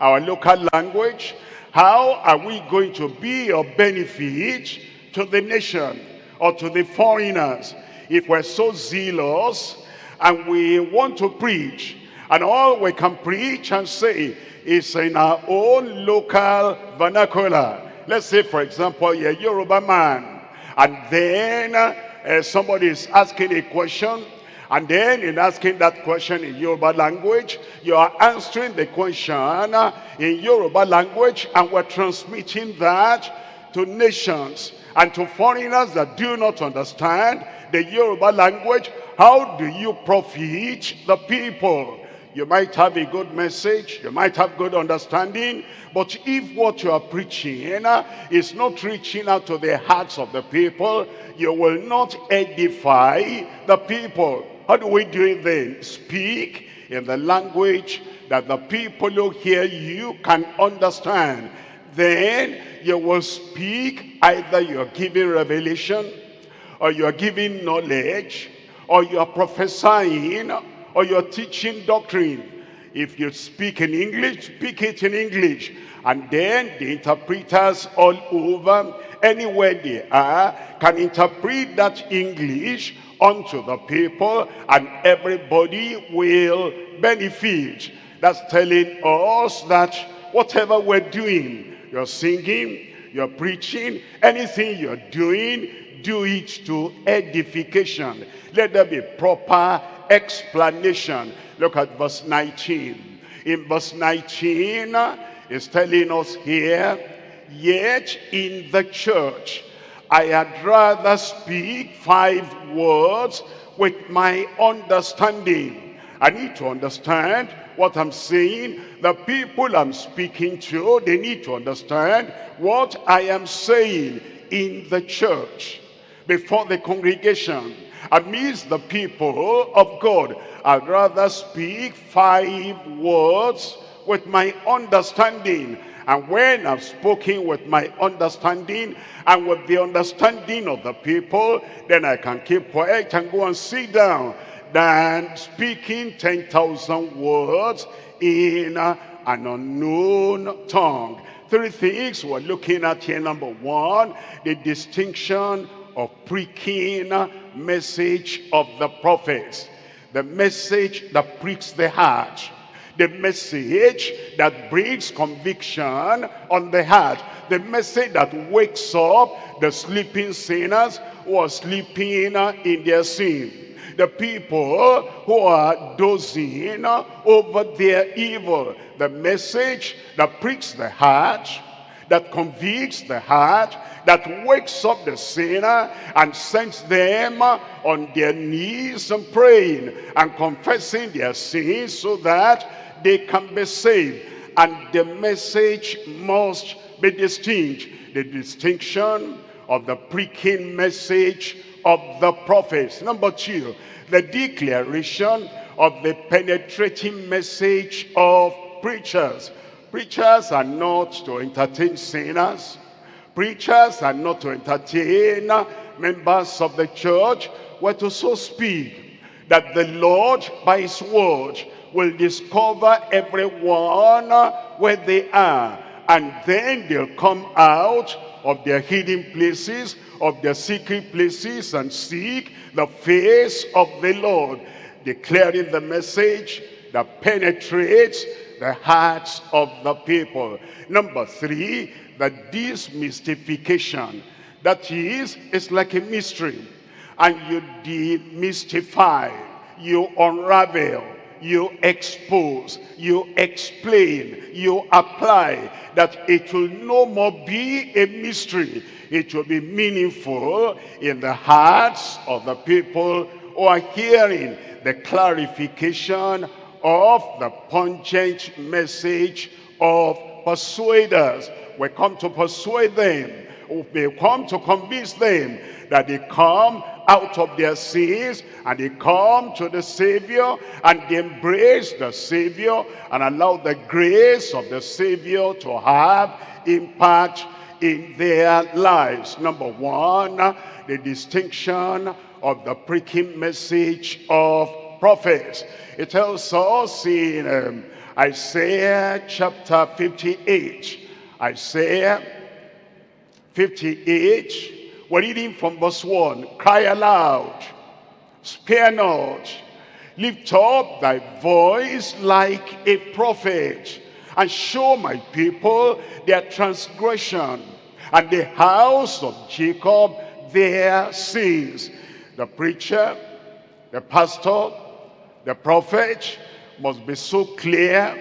our local language, how are we going to be of benefit to the nation or to the foreigners if we're so zealous and we want to preach and all we can preach and say is in our own local vernacular. Let's say, for example, you're a Yoruba man, and then uh, somebody is asking a question, and then in asking that question in Yoruba language, you are answering the question in Yoruba language, and we're transmitting that to nations and to foreigners that do not understand the Yoruba language. How do you profit the people? You might have a good message, you might have good understanding, but if what you are preaching is not reaching out to the hearts of the people, you will not edify the people. How do we do it then? Speak in the language that the people who hear you can understand. Then you will speak, either you're giving revelation, or you're giving knowledge, or you're prophesying, or you're teaching doctrine. If you speak in English, speak it in English. And then the interpreters all over, anywhere they are, can interpret that English unto the people and everybody will benefit. That's telling us that whatever we're doing, you're singing, you're preaching, anything you're doing, do it to edification. Let there be proper explanation. Look at verse 19. In verse 19, uh, is telling us here, yet in the church, I had rather speak five words with my understanding. I need to understand what I'm saying. The people I'm speaking to, they need to understand what I am saying in the church, before the congregation, amidst the people of God. I'd rather speak five words with my understanding. And when I've spoken with my understanding and with the understanding of the people, then I can keep quiet and go and sit down than speaking 10,000 words in an unknown tongue. Three things we're looking at here. Number one, the distinction of preaching message of the prophets. The message that pricks the heart. The message that brings conviction on the heart. The message that wakes up the sleeping sinners who are sleeping in their sin the people who are dozing over their evil. The message that pricks the heart, that convicts the heart, that wakes up the sinner and sends them on their knees and praying and confessing their sins so that they can be saved. And the message must be distinct. The distinction of the preaching message of the prophets. Number two, the declaration of the penetrating message of preachers. Preachers are not to entertain sinners. Preachers are not to entertain members of the church. We're to so speak that the Lord, by his word, will discover everyone where they are. And then they'll come out of their hidden places, of their secret places, and seek the face of the Lord, declaring the message that penetrates the hearts of the people. Number three, the demystification. That is, it's like a mystery. And you demystify, you unravel, you expose, you explain, you apply, that it will no more be a mystery. It will be meaningful in the hearts of the people who are hearing the clarification of the pungent message of persuaders. We come to persuade them. We come to convince them that they come out of their sins and they come to the Savior and they embrace the Savior and allow the grace of the Savior to have impact in their lives. Number one, the distinction of the preaching message of prophets. It tells us in um, Isaiah chapter 58, Isaiah 58, we're reading from verse 1. Cry aloud, spare not, lift up thy voice like a prophet, and show my people their transgression, and the house of Jacob their sins. The preacher, the pastor, the prophet must be so clear,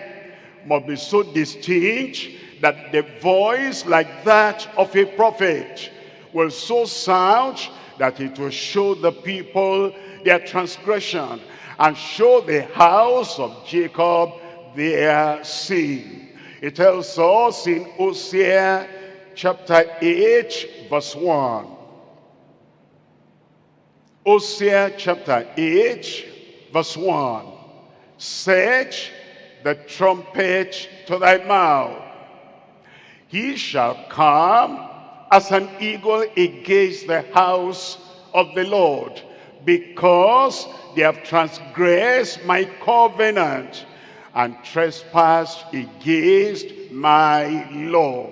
must be so distinct, that the voice like that of a prophet will so sound that it will show the people their transgression and show the house of Jacob their sin. It tells us in Hosea chapter 8 verse 1. Hosea chapter 8 verse 1. Set the trumpet to thy mouth. He shall come as an eagle against the house of the Lord, because they have transgressed my covenant and trespassed against my law.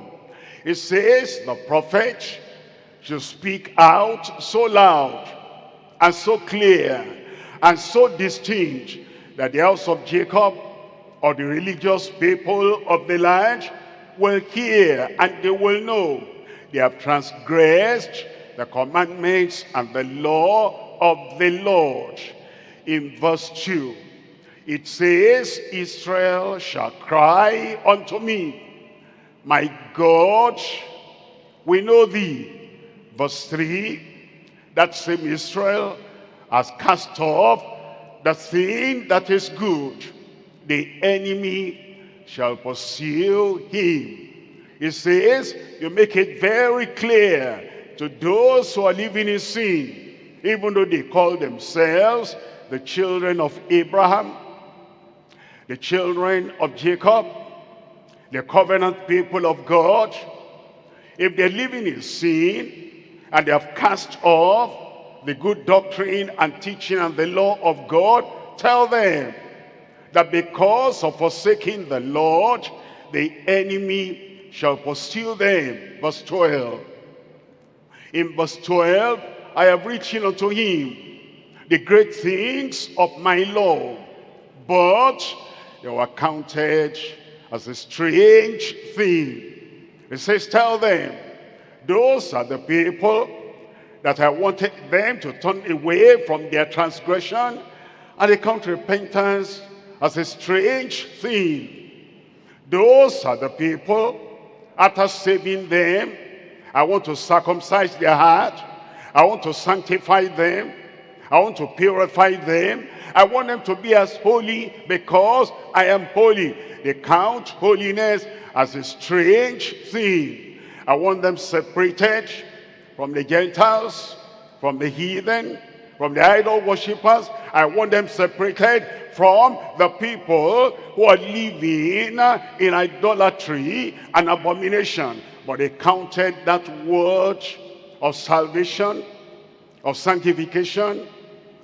It says the prophet should speak out so loud and so clear and so distinct that the house of Jacob or the religious people of the land will hear and they will know they have transgressed the commandments and the law of the Lord. In verse 2, it says, Israel shall cry unto me, my God, we know thee. Verse 3, that same Israel has cast off the thing that is good. The enemy shall pursue him He says, you make it very clear to those who are living in sin, even though they call themselves the children of Abraham, the children of Jacob, the covenant people of God, if they're living in sin and they have cast off the good doctrine and teaching and the law of God, tell them that because of forsaking the Lord, the enemy shall pursue them. Verse 12. In verse 12, I have written unto him the great things of my law, but they were counted as a strange thing. It says, tell them, those are the people that I wanted them to turn away from their transgression and they count repentance as a strange thing. Those are the people after saving them, I want to circumcise their heart. I want to sanctify them. I want to purify them. I want them to be as holy because I am holy. They count holiness as a strange thing. I want them separated from the Gentiles, from the heathen, from the idol worshippers. I want them separated from the people who are living in idolatry and abomination. But they counted that word of salvation, of sanctification,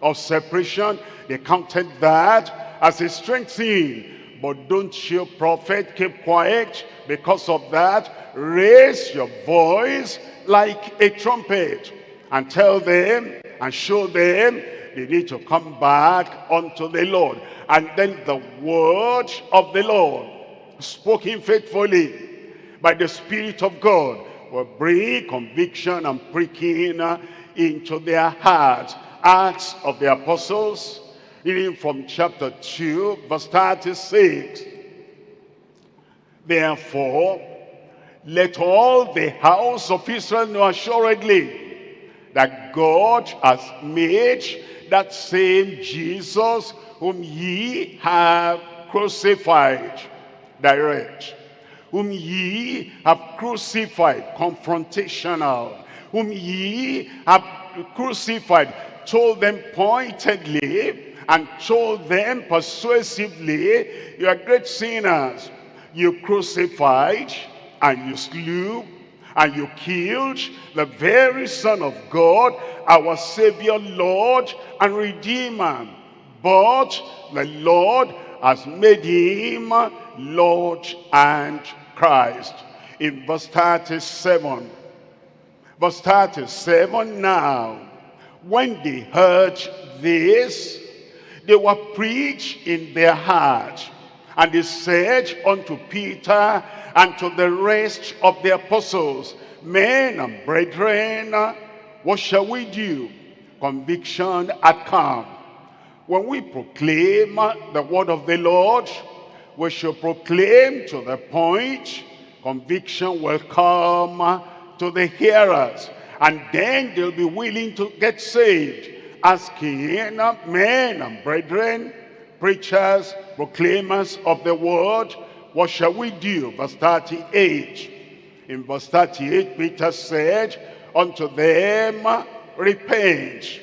of separation. They counted that as a strength thing. But don't you, prophet, keep quiet. Because of that, raise your voice like a trumpet and tell them and show them they need to come back unto the Lord. And then the word of the Lord, spoken faithfully by the Spirit of God, will bring conviction and pricking into their hearts. Acts of the Apostles, Reading from chapter 2, verse 36. Therefore, let all the house of Israel know assuredly that God has made that same Jesus whom ye have crucified, direct, whom ye have crucified, confrontational, whom ye have crucified, told them pointedly and told them persuasively, you are great sinners. You crucified and you slew and you killed the very Son of God, our Savior, Lord, and Redeemer. But the Lord has made him Lord and Christ. In verse 37, verse 37 now, when they heard this, they were preached in their heart. And they said unto Peter and to the rest of the apostles, Men and brethren, what shall we do? Conviction had come. When we proclaim the word of the Lord, we shall proclaim to the point, conviction will come to the hearers. And then they'll be willing to get saved, asking men and brethren, preachers, proclaimers of the word, what shall we do? Verse 38. In verse 38, Peter said unto them, repent,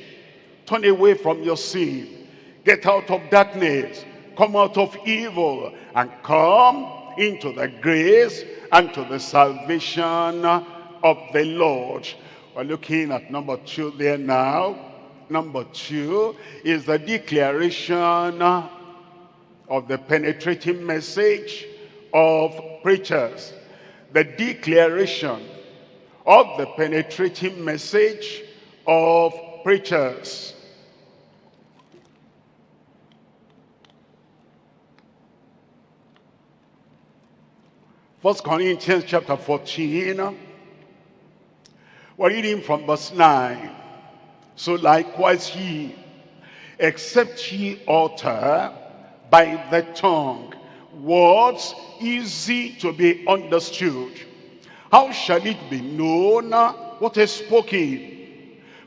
turn away from your sin, get out of darkness, come out of evil, and come into the grace and to the salvation of the Lord. We're looking at number two there now. Number two is the declaration of the penetrating message of preachers. The declaration of the penetrating message of preachers. First Corinthians chapter 14. We're reading from verse 9. So likewise ye, except ye utter by the tongue words easy to be understood. How shall it be known what is spoken?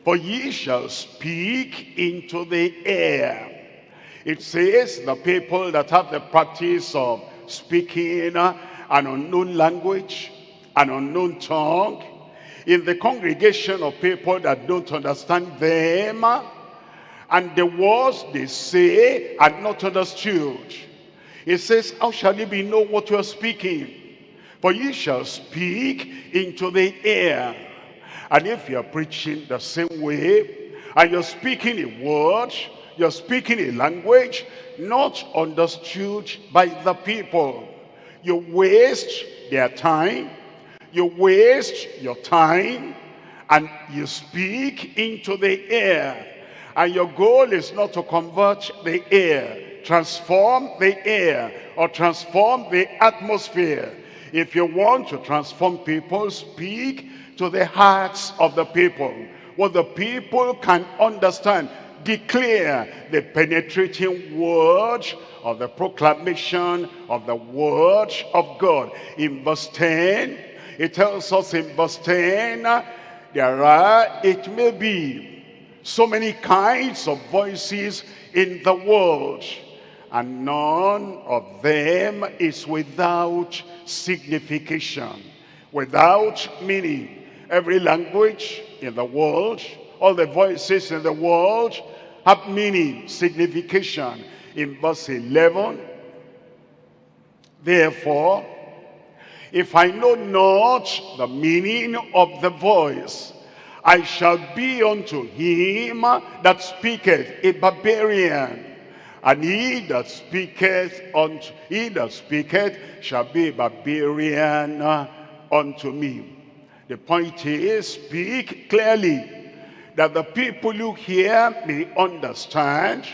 For ye shall speak into the air. It says the people that have the practice of speaking an unknown language, an unknown tongue, in the congregation of people that don't understand them, and the words they say are not understood. It says, how shall it be know what you are speaking? For ye shall speak into the air. And if you are preaching the same way, and you're speaking a word, you're speaking a language, not understood by the people, you waste their time, you waste your time, and you speak into the air. And your goal is not to convert the air, transform the air or transform the atmosphere. If you want to transform people, speak to the hearts of the people. What the people can understand. Declare the penetrating word of the proclamation of the word of God. In verse 10, it tells us in verse 10, there are, it may be, so many kinds of voices in the world and none of them is without signification, without meaning. Every language in the world, all the voices in the world have meaning, signification. In verse 11, therefore, if I know not the meaning of the voice, I shall be unto him that speaketh a barbarian and he that speaketh unto he that speaketh shall be a barbarian unto me. The point is, speak clearly, that the people who hear may understand,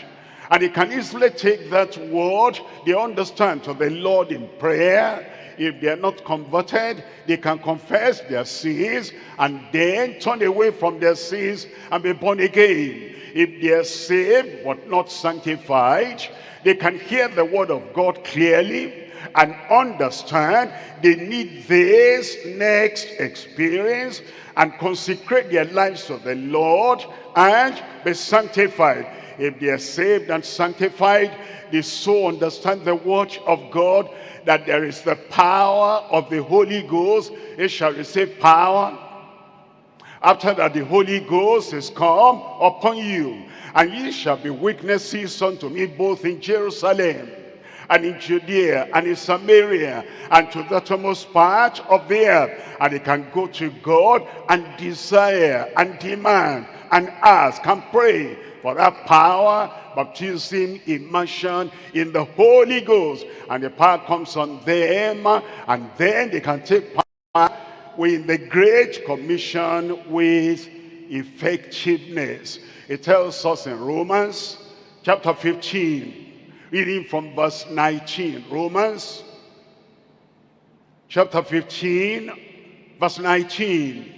And they can easily take that word, they understand to the Lord in prayer. If they are not converted, they can confess their sins and then turn away from their sins and be born again. If they are saved but not sanctified, they can hear the word of God clearly and understand they need this next experience and consecrate their lives to the Lord and be sanctified. If they are saved and sanctified, they so understand the word of God that there is the power of the Holy Ghost. It shall receive power after that the Holy Ghost is come upon you, and ye shall be witnesses unto me both in Jerusalem and in Judea and in Samaria and to the uttermost part of the earth. And he can go to God and desire and demand and ask and pray for that power, baptism, immersion in the Holy Ghost. And the power comes on them and then they can take power with the Great Commission with effectiveness. It tells us in Romans chapter 15, reading from verse 19. Romans chapter 15, verse 19.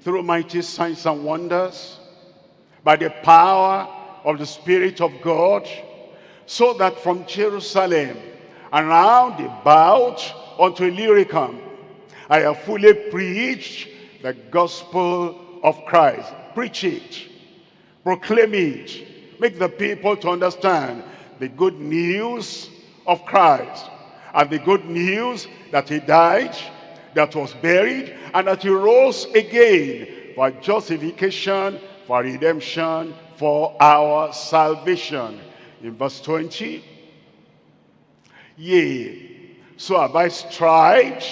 Through mighty signs and wonders, by the power of the Spirit of God, so that from Jerusalem and round about unto Illyricum, I have fully preached the gospel of Christ. Preach it. Proclaim it. Make the people to understand the good news of Christ. And the good news that he died, that was buried, and that he rose again for justification, for redemption, for our salvation. In verse 20, Yea, so have I strived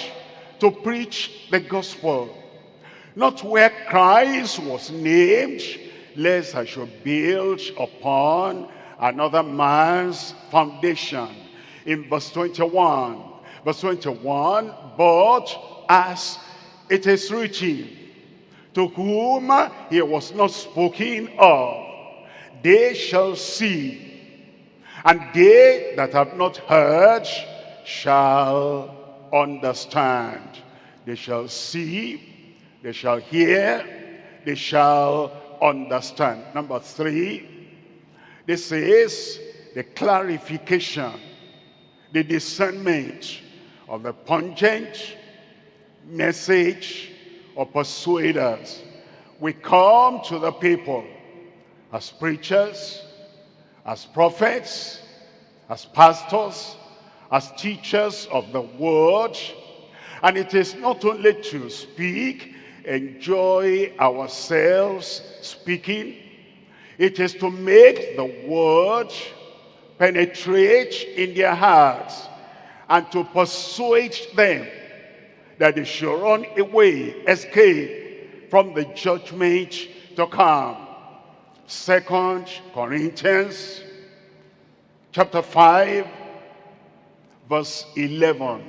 to preach the gospel. Not where Christ was named, lest I should build upon another man's foundation. In verse 21, verse 21, but as it is written, to whom he was not spoken of, they shall see, and they that have not heard shall understand. They shall see, they shall hear, they shall understand. Number three, this is the clarification, the discernment of the pungent message of persuaders. We come to the people as preachers, as prophets, as pastors, as teachers of the word. And it is not only to speak, enjoy ourselves speaking. It is to make the word penetrate in their hearts and to persuade them that they should run away, escape from the judgment to come. Second Corinthians chapter 5 verse 11.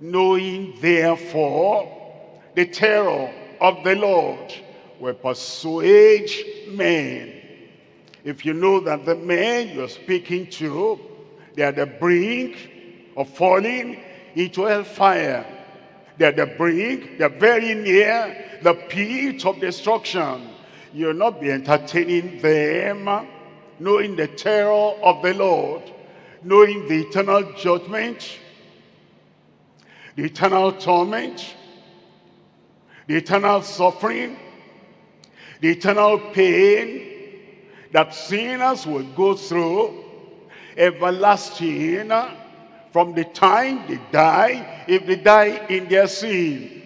Knowing therefore the terror of the Lord will persuade men. If you know that the men you're speaking to, they are the brink of falling into hellfire. They are the brink, they're very near the pit of destruction. You'll not be entertaining them, knowing the terror of the Lord knowing the eternal judgment, the eternal torment, the eternal suffering, the eternal pain that sinners will go through, everlasting from the time they die, if they die in their sin,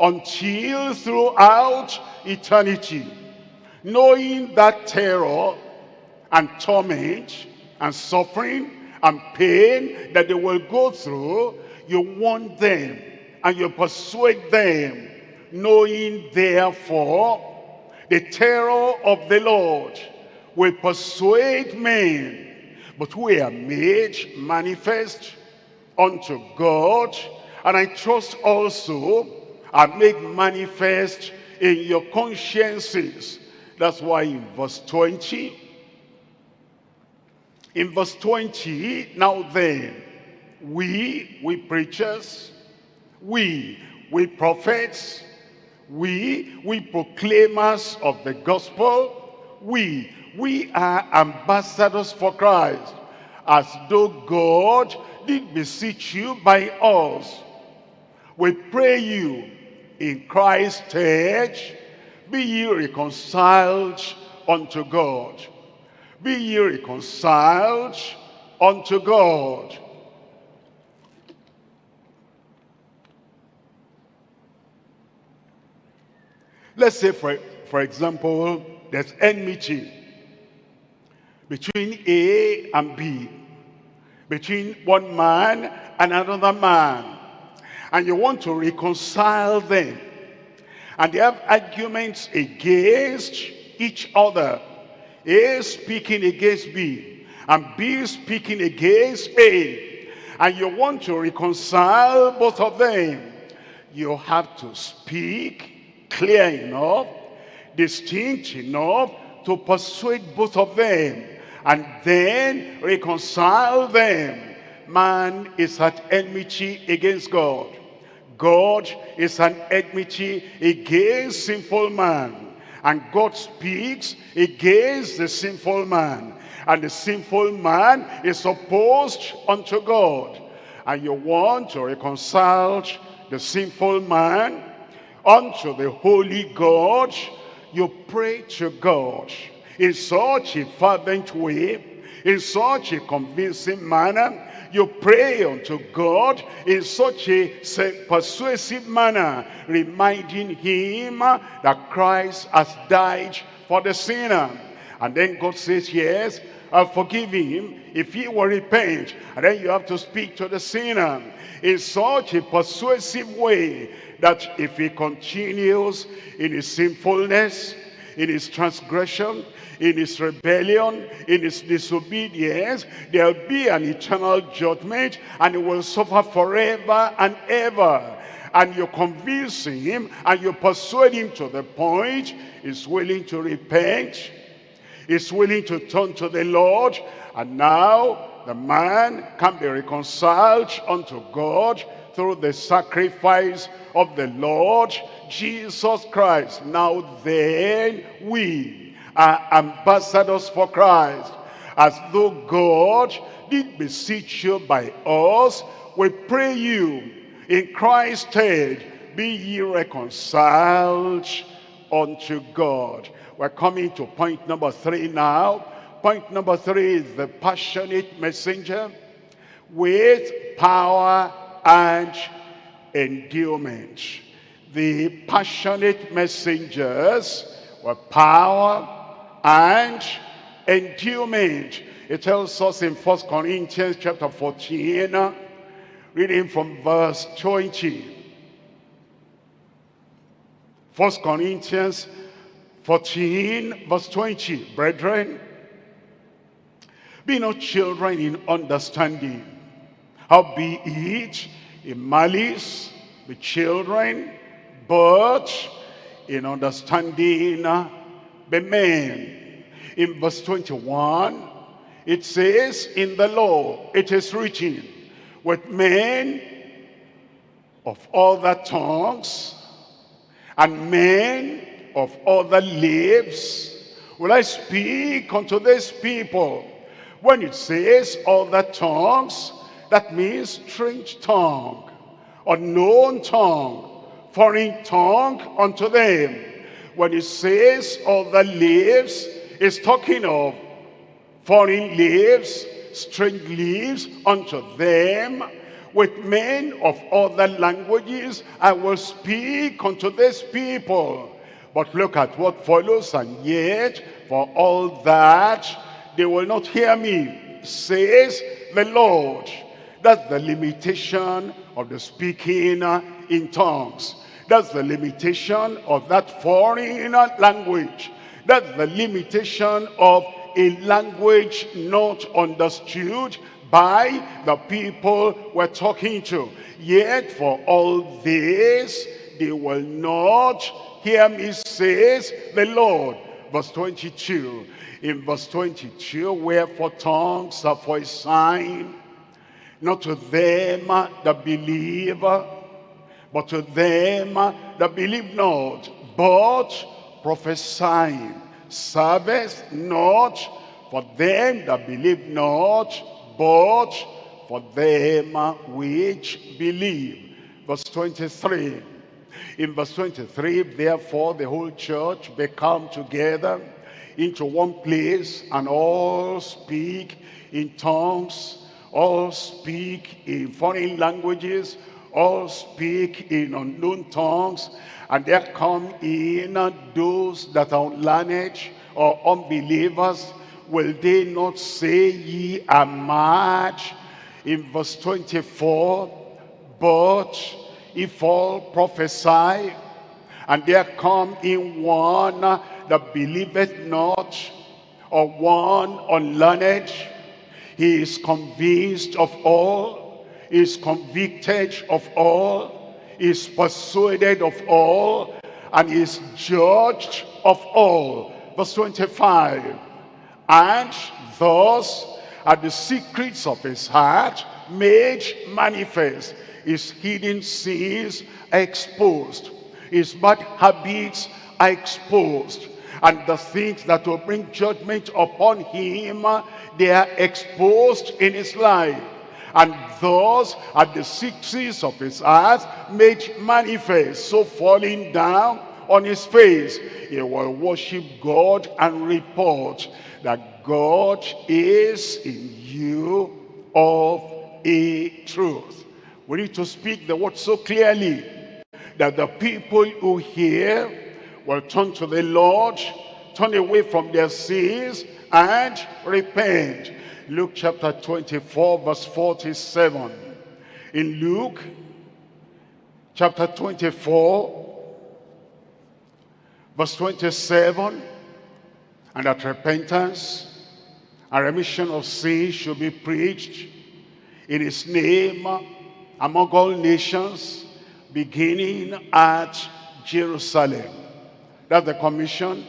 until throughout eternity, knowing that terror and torment and suffering and pain that they will go through, you warn them and you persuade them, knowing therefore the terror of the Lord will persuade men, but we are made manifest unto God, and I trust also are made manifest in your consciences. That's why in verse 20, In verse 20, now then, we, we preachers, we, we prophets, we, we proclaimers of the gospel, we, we are ambassadors for Christ, as though God did beseech you by us. We pray you in Christ's stead, be ye reconciled unto God. Be ye reconciled unto God. Let's say, for, for example, there's enmity between A and B, between one man and another man, and you want to reconcile them, and they have arguments against each other. A speaking against B, and B speaking against A, and you want to reconcile both of them. You have to speak clear enough, distinct enough to persuade both of them and then reconcile them. Man is at enmity against God. God is an enmity against sinful man. And God speaks against the sinful man. And the sinful man is opposed unto God. And you want to reconcile the sinful man unto the holy God. You pray to God in such a fervent way, in such a convincing manner, you pray unto God in such a persuasive manner, reminding him that Christ has died for the sinner. And then God says, yes, I'll forgive him if he will repent. And then you have to speak to the sinner in such a persuasive way that if he continues in his sinfulness, in his transgression, in his rebellion, in his disobedience, there'll be an eternal judgment and he will suffer forever and ever. And you convince him and you persuade him to the point he's willing to repent, he's willing to turn to the Lord, and now the man can be reconciled unto God through the sacrifice of the Lord Jesus Christ. Now then we are ambassadors for Christ. As though God did beseech you by us, we pray you in Christ's stead, be ye reconciled unto God. We're coming to point number three now. Point number three is the passionate messenger with power and enduement. The passionate messengers were power and enduement. It tells us in First Corinthians chapter 14, reading from verse 20. First Corinthians 14, verse 20. Brethren, be not children in understanding. How be it in malice, be children, but in understanding, uh, be men in verse 21, it says, In the law it is written, with men of other tongues and men of other lips will I speak unto this people. When it says other tongues, that means strange tongue, unknown tongue, foreign tongue unto them. When it says other leaves, is talking of foreign leaves, strange leaves unto them. With men of other languages, I will speak unto this people. But look at what follows, and yet, for all that, they will not hear me, says the Lord. That's the limitation of the speaking in tongues. That's the limitation of that foreign language. That's the limitation of a language not understood by the people we're talking to. Yet for all this, they will not hear me, says the Lord. verse 22. In verse 22, wherefore tongues are for a sign, not to them that believe, but to them that believe not, but prophesying. Service not for them that believe not, but for them which believe. Verse 23. In verse 23, therefore the whole church be come together into one place and all speak in tongues, all speak in foreign languages, all speak in unknown tongues, and there come in those that are unlearned or unbelievers. Will they not say ye are mad? In verse 24, but if all prophesy, and there come in one that believeth not, or one unlearned, he is convinced of all, is convicted of all, is persuaded of all, and is judged of all. Verse 25, and thus are the secrets of his heart made manifest, his hidden sins exposed, his bad habits are exposed, and the things that will bring judgment upon him, they are exposed in his life. And thus at the secrets of his heart made manifest, so falling down on his face, he will worship God and report that God is in you of a truth. We need to speak the word so clearly that the people who hear will turn to the Lord, turn away from their sins and repent. Luke chapter 24 verse 47. In Luke chapter 24 verse 27 and that repentance and remission of sins should be preached in his name among all nations beginning at Jerusalem. That's the commission.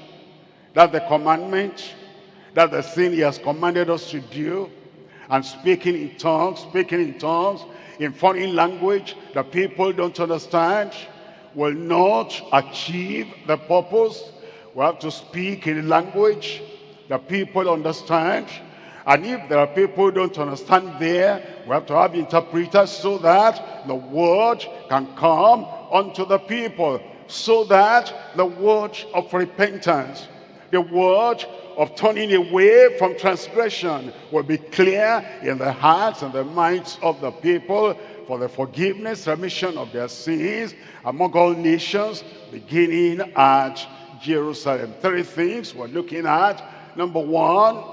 That's the commandment. That's the thing he has commanded us to do. And speaking in tongues, speaking in tongues, in foreign language that people don't understand, will not achieve the purpose. We have to speak in language that people understand. And if there are people who don't understand there, we have to have interpreters so that the word can come unto the people. So that the word of repentance, the word of turning away from transgression will be clear in the hearts and the minds of the people for the forgiveness, remission of their sins among all nations, beginning at Jerusalem. Three things we're looking at. Number one,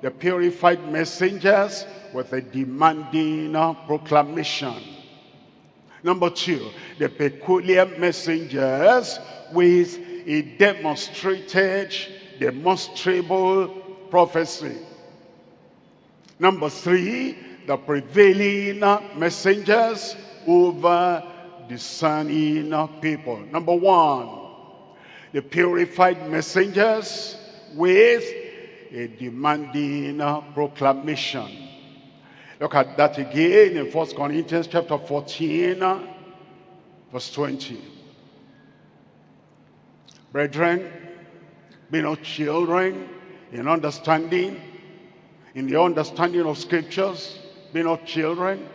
the purified messengers with a demanding proclamation. Number two, the peculiar messengers with a demonstrated, demonstrable prophecy. Number three, the prevailing messengers over discerning people. Number one, the purified messengers with a demanding proclamation. Look at that again in First Corinthians chapter 14, verse 20. Brethren, be not children in understanding, in the understanding of scriptures, be not children,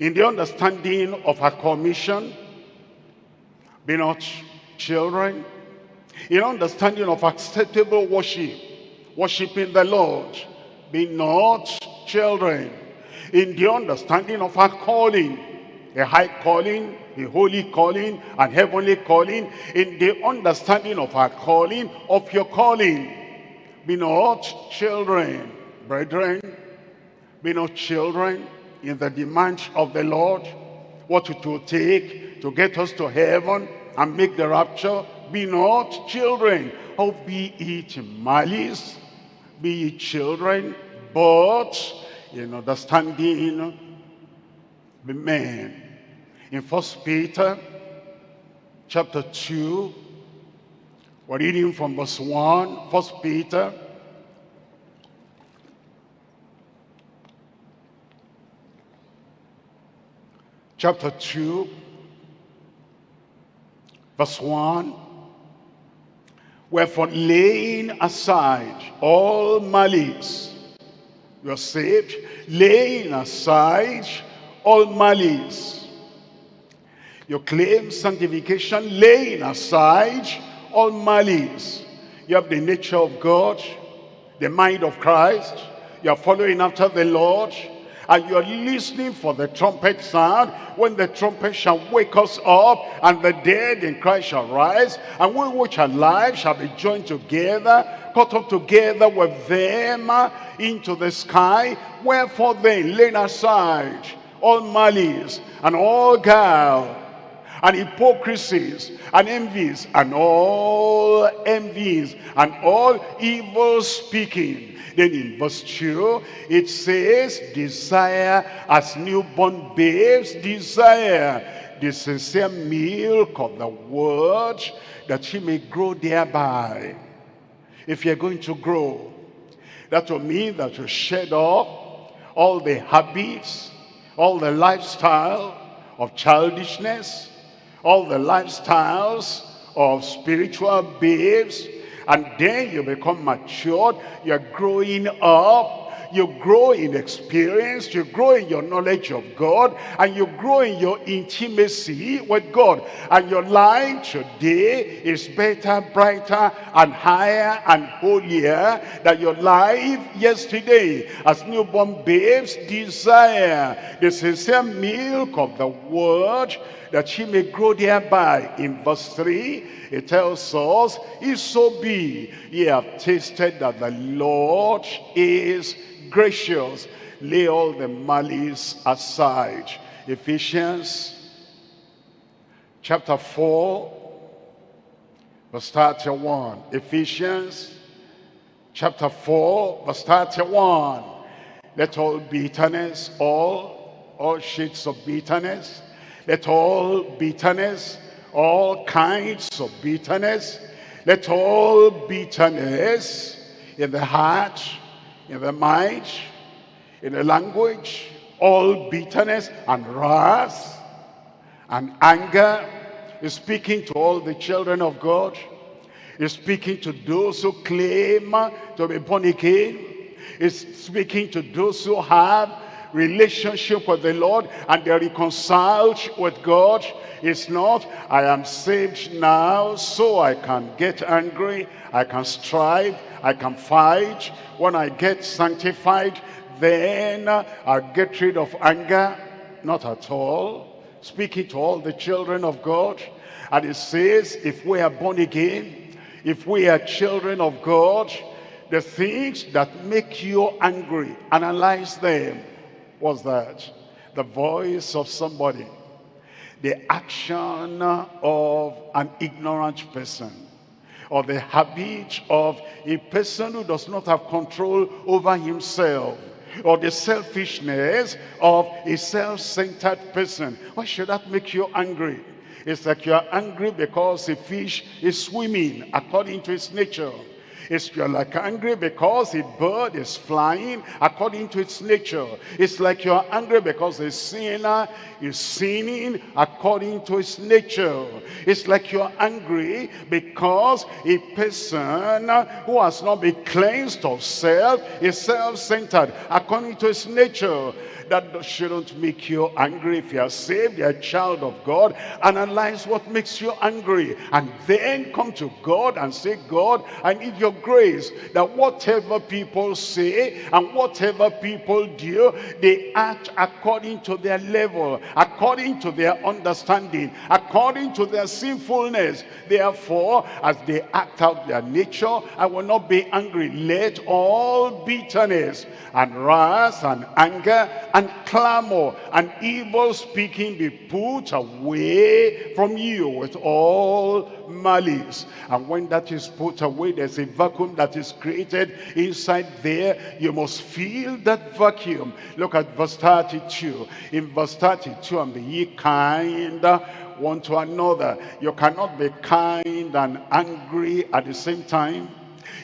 in the understanding of our commission, be not children, in understanding of acceptable worship, worshiping the Lord, be not children, in the understanding of our calling, a high calling, a holy calling, and heavenly calling, in the understanding of our calling, of your calling. Be not children, brethren, be not children in the demands of the Lord, what will take to get us to heaven and make the rapture. Be not children, or be it malice, be ye children, but in understanding the men. In First Peter chapter 2, We're reading from verse 1, First Peter. Chapter 2, verse 1. Wherefore laying aside all malice, you're saved, laying aside all malice. You claim sanctification, laying aside all malice. You have the nature of God, the mind of Christ. You are following after the Lord. And you are listening for the trumpet sound when the trumpet shall wake us up and the dead in Christ shall rise and we which are alive shall be joined together caught up together with them into the sky wherefore then laying aside all malice and all guile and hypocrisies and envies and all envies and all evil speaking. Then in verse 2, it says, desire as newborn babes desire the sincere milk of the word that ye may grow thereby. If you're going to grow, that will mean that you shed off all the habits, all the lifestyle of childishness, all the lifestyles of spiritual babes and then you become matured you're growing up you grow in experience, you grow in your knowledge of God, and you grow in your intimacy with God. And your life today is better, brighter, and higher and holier than your life yesterday. As newborn babes desire the sincere milk of the word that she may grow thereby. In verse 3, it tells us, If so be ye have tasted that the Lord is gracious, lay all the malice aside. Ephesians chapter 4, verse 31. Ephesians chapter 4, verse 31. Let all bitterness, all, all shades of bitterness, let all bitterness, all kinds of bitterness, let all bitterness in the heart, in the mind, in the language, all bitterness and wrath and anger is speaking to all the children of God. Is speaking to those who claim to be born again. Is speaking to those who have relationship with the Lord and they're reconciled with God. It's not, I am saved now so I can get angry, I can strive, I can fight. When I get sanctified, then I'll get rid of anger. Not at all. Speaking to all the children of God. And it says, if we are born again, if we are children of God, the things that make you angry, analyze them What's that? The voice of somebody. The action of an ignorant person. Or the habit of a person who does not have control over himself. Or the selfishness of a self-centered person. Why should that make you angry? It's like you're angry because a fish is swimming according to its nature. It's you're like angry because a bird is flying according to its nature. It's like you're angry because a sinner is sinning according to its nature. It's like you're angry because a person who has not been cleansed of self is self-centered according to his nature. That shouldn't make you angry if you are saved, you're a child of God. Analyze what makes you angry and then come to God and say, God, I need your grace that whatever people say and whatever people do, they act according to their level, according to their understanding, according to their sinfulness. Therefore, as they act out their nature, I will not be angry. Let all bitterness and wrath and anger and clamor and evil speaking be put away from you with all malice. And when that is put away, there's a vacuum that is created inside there. You must feel that vacuum. Look at verse 32. In verse 32, and be ye kind one to another. You cannot be kind and angry at the same time.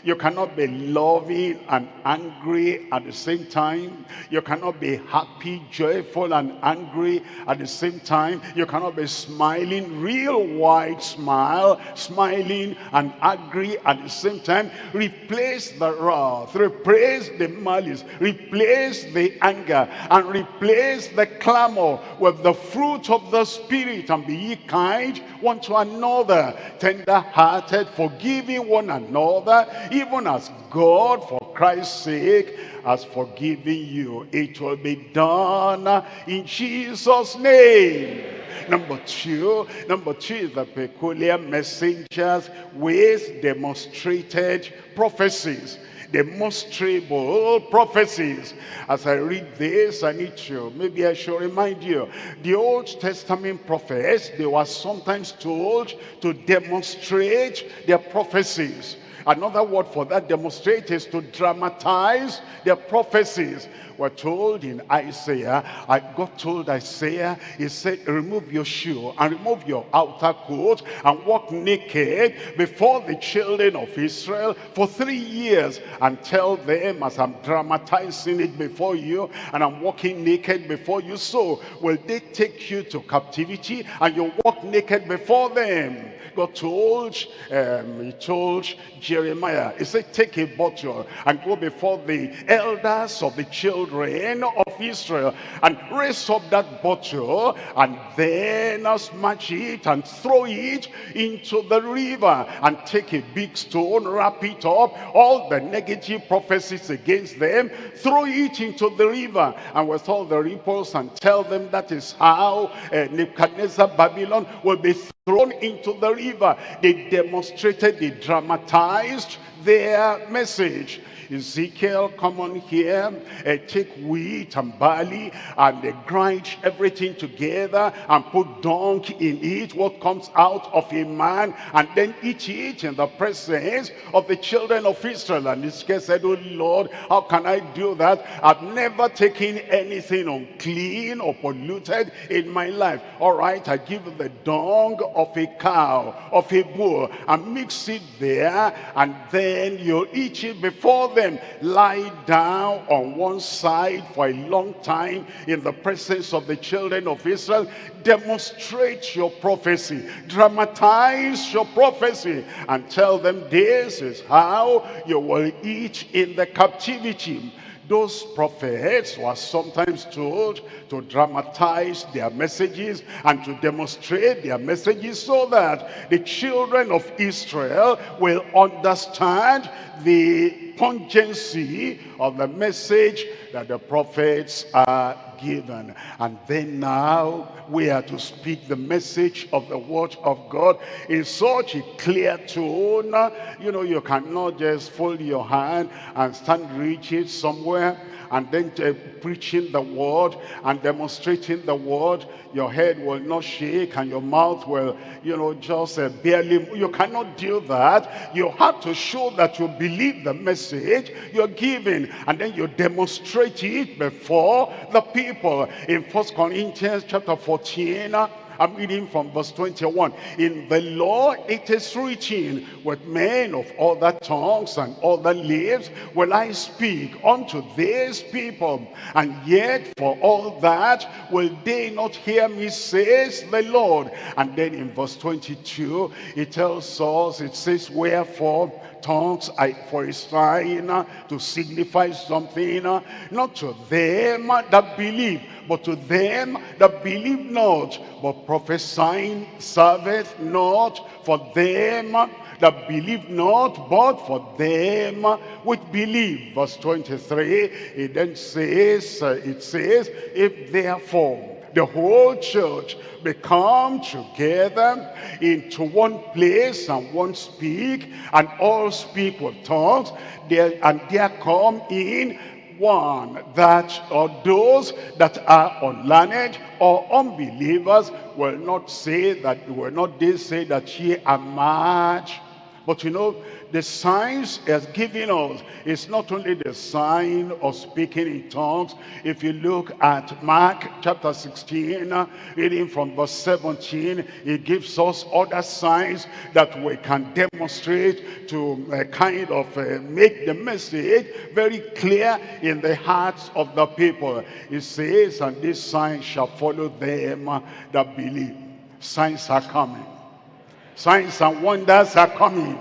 You cannot be loving and angry at the same time. You cannot be happy, joyful, and angry at the same time. You cannot be smiling, real wide smile, smiling and angry at the same time. Replace the wrath, replace the malice, replace the anger, and replace the clamor with the fruit of the Spirit. And be ye kind one to another, tender-hearted, forgiving one another, even as God, for Christ's sake, has forgiven you. It will be done in Jesus' name. Number two, number two is the peculiar messengers with demonstrated prophecies demonstrable prophecies. As I read this, I need to, maybe I should remind you, the Old Testament prophets, they were sometimes told to demonstrate their prophecies. Another word for that demonstrate is to dramatize their prophecies. We're told in Isaiah, I God told Isaiah, he said, remove your shoe and remove your outer coat and walk naked before the children of Israel for three years and tell them as I'm dramatizing it before you and I'm walking naked before you, so will they take you to captivity and you walk naked before them. God told, um, he told Jeremiah, he said, take a bottle and go before the elders of the children of Israel and raise up that bottle and then smash it and throw it into the river and take a big stone, wrap it up, all the negative prophecies against them, throw it into the river and with all the ripples and tell them that is how uh, Nebuchadnezzar Babylon will be thrown into the river. They demonstrated, they dramatized their message. Ezekiel, come on here, uh, take wheat and barley and uh, grind everything together and put dung in it, what comes out of a man, and then eat it in the presence of the children of Israel. And Ezekiel said, oh Lord, how can I do that? I've never taken anything unclean or polluted in my life. All right, I give the dung of a cow, of a bull, and mix it there, and then you eat it before them. Lie down on one side for a long time in the presence of the children of Israel. Demonstrate your prophecy. Dramatize your prophecy. And tell them this is how you will eat in the captivity those prophets were sometimes told to dramatize their messages and to demonstrate their messages so that the children of Israel will understand the pungency of the message that the prophets are given. And then now we are to speak the message of the word of God in such a clear tone. You know, you cannot just fold your hand and stand reaching somewhere and then uh, preaching the word and demonstrating the word your head will not shake and your mouth will you know just uh, barely you cannot do that you have to show that you believe the message you're giving and then you demonstrate it before the people in first corinthians chapter 14 I'm reading from verse 21. In the law it is written, with men of other tongues and other lips will I speak unto these people. And yet for all that will they not hear me, says the Lord. And then in verse 22, it tells us, it says, wherefore tongues I, for a sign to signify something, not to them that believe, but to them that believe not, but prophesying serveth not for them that believe not, but for them which believe. Verse 23, it then says, it says, if therefore the whole church become together into one place and one speak and all speak with tongues. There and there come in one that or those that are unlearned or unbelievers will not say that will not they say that ye are mad But you know, the signs has given us is not only the sign of speaking in tongues. If you look at Mark chapter 16, uh, reading from verse 17, he gives us other signs that we can demonstrate to uh, kind of uh, make the message very clear in the hearts of the people. He says, and this sign shall follow them that believe. Signs are coming. Signs and wonders are coming.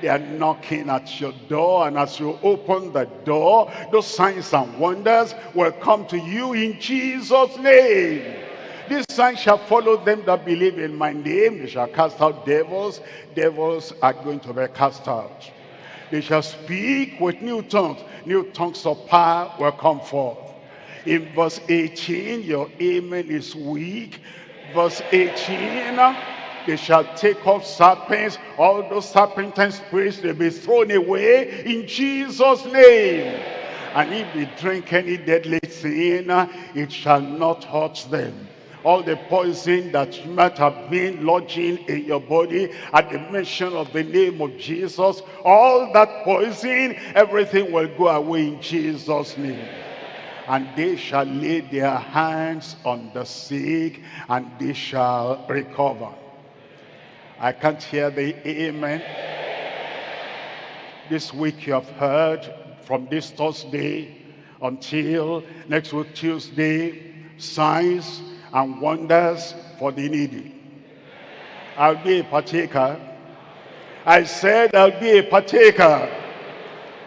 They are knocking at your door, and as you open the door, those signs and wonders will come to you in Jesus' name. This sign shall follow them that believe in my name. They shall cast out devils. Devils are going to be cast out. They shall speak with new tongues. New tongues of power will come forth. In verse 18, your amen is weak. Verse 18, they shall take up serpents. All those serpentine spirits, they'll be thrown away in Jesus' name. And if they drink any deadly sin, it shall not hurt them. All the poison that might have been lodging in your body at the mention of the name of Jesus, all that poison, everything will go away in Jesus' name and they shall lay their hands on the sick and they shall recover. I can't hear the amen. This week you have heard from this Thursday until next week Tuesday, signs and wonders for the needy. I'll be a partaker. I said I'll be a partaker.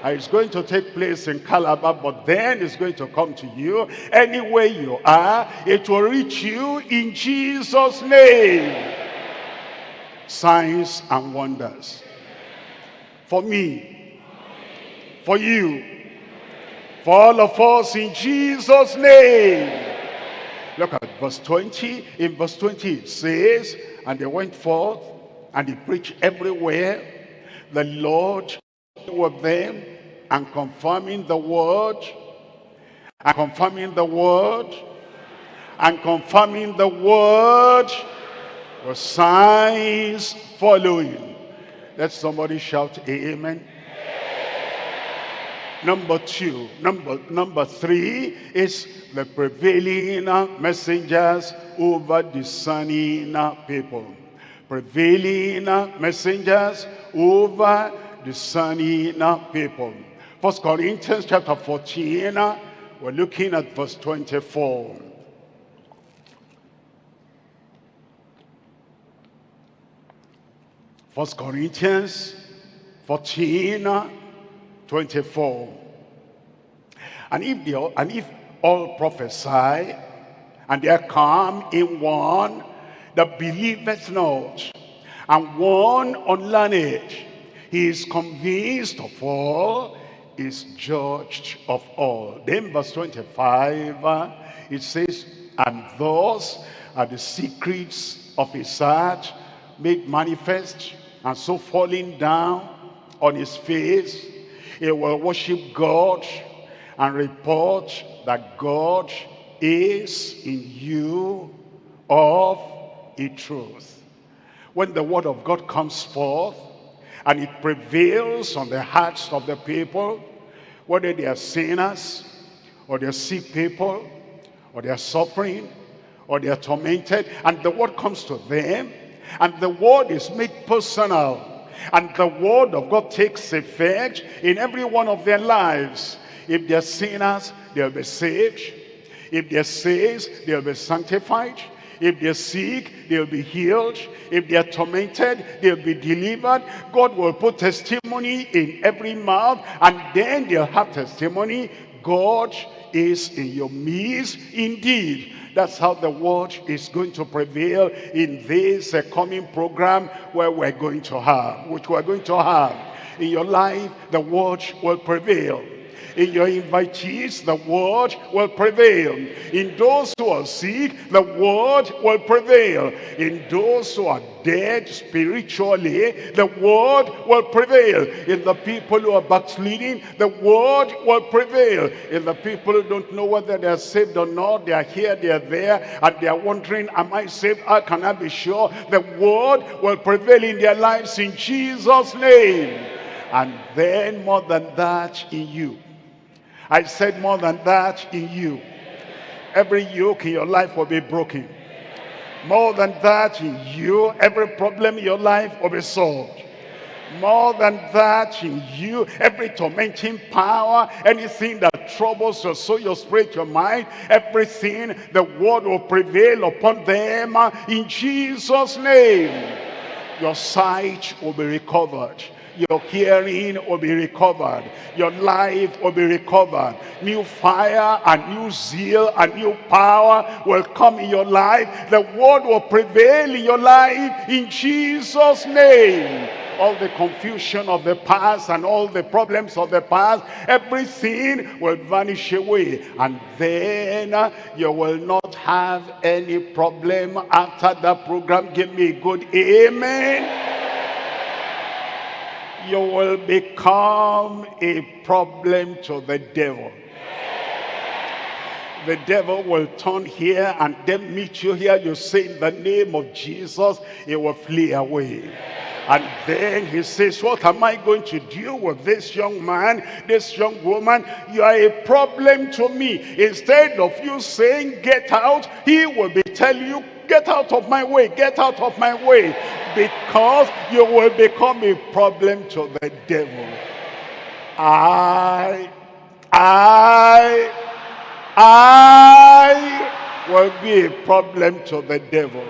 Uh, It's going to take place in Calabar, but then it's going to come to you. Anywhere you are, it will reach you in Jesus' name. Signs and wonders. For me. For you. For all of us in Jesus' name. Look at verse 20. In verse 20 it says, And they went forth, and they preached everywhere. The Lord with them, and confirming the word, and confirming the word, and confirming the word, with signs following. Let somebody shout amen. Number two, number, number three is the prevailing messengers over discerning people. Prevailing messengers over discerning people. First Corinthians chapter 14, uh, we're looking at verse 24. First Corinthians 14, uh, 24. And if, they, all- and if all prophesy, and there come in one that believeth not, and one unlearned, he is convinced of all, is judged of all. Then verse 25, uh, it says, And thus are the secrets of his heart made manifest, and so falling down on his face, he will worship God and report that God is in you of a truth. When the word of God comes forth, and it prevails on the hearts of the people, whether they are sinners, or they are sick people, or they are suffering, or they are tormented, and the word comes to them, and the word is made personal, and the word of God takes effect in every one of their lives. If they're sinners, they'll be saved. If they're saved, they'll be sanctified. If they're sick, they'll be healed. If they're tormented, they'll be delivered. God will put testimony in every mouth, and then they'll have testimony. God is in your midst indeed. That's how the word is going to prevail in this uh, coming program where we're going to have, which we're going to have. In your life, the word will prevail. In your invitees, the word will prevail. In those who are sick, the word will prevail. In those who are dead spiritually, the word will prevail. In the people who are backsliding, the word will prevail. In the people who don't know whether they are saved or not, they are here, they are there, and they are wondering, am I saved? How can I be sure? The word will prevail in their lives in Jesus' name. And then more than that in you. I said more than that in you. Every yoke in your life will be broken. More than that in you, every problem in your life will be solved. More than that in you, every tormenting power, anything that troubles your soul, your spirit, your mind, everything, the word will prevail upon them uh, in Jesus' name. Your sight will be recovered. Your hearing will be recovered. Your life will be recovered. New fire and new zeal and new power will come in your life. The word will prevail in your life in Jesus' name all the confusion of the past and all the problems of the past, everything will vanish away. And then uh, you will not have any problem after the program. Give me a good amen. You will become a problem to the devil the devil will turn here and then meet you here. You say in the name of Jesus, he will flee away. And then he says, what am I going to do with this young man, this young woman? You are a problem to me. Instead of you saying, get out, he will be telling you, get out of my way, get out of my way. Because you will become a problem to the devil. I, I, I will be a problem to the devil.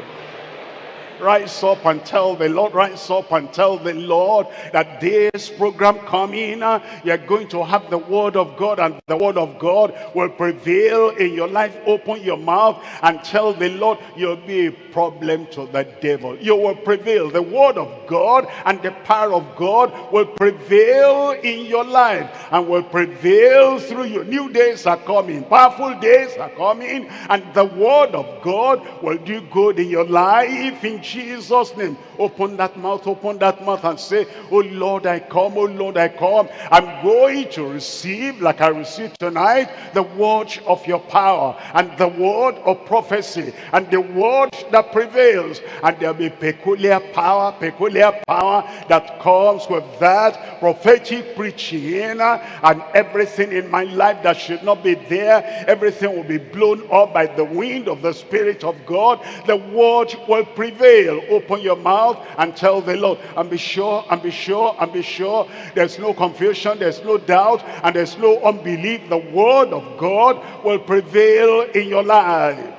Rise up and tell the Lord, rise up and tell the Lord that this program coming, uh, you're going to have the word of God and the word of God will prevail in your life. Open your mouth and tell the Lord you'll be a problem to the devil. You will prevail. The word of God and the power of God will prevail in your life and will prevail through you. New days are coming. Powerful days are coming and the word of God will do good in your life in Jesus' name. Open that mouth, open that mouth and say, Oh Lord, I come, oh Lord, I come. I'm going to receive, like I received tonight, the word of your power and the word of prophecy and the word that prevails. And there'll be peculiar power, peculiar power that comes with that prophetic preaching and everything in my life that should not be there. Everything will be blown up by the wind of the Spirit of God. The word will prevail. Open your mouth and tell the Lord, and be sure, and be sure, and be sure. There's no confusion, there's no doubt, and there's no unbelief. The word of God will prevail in your life.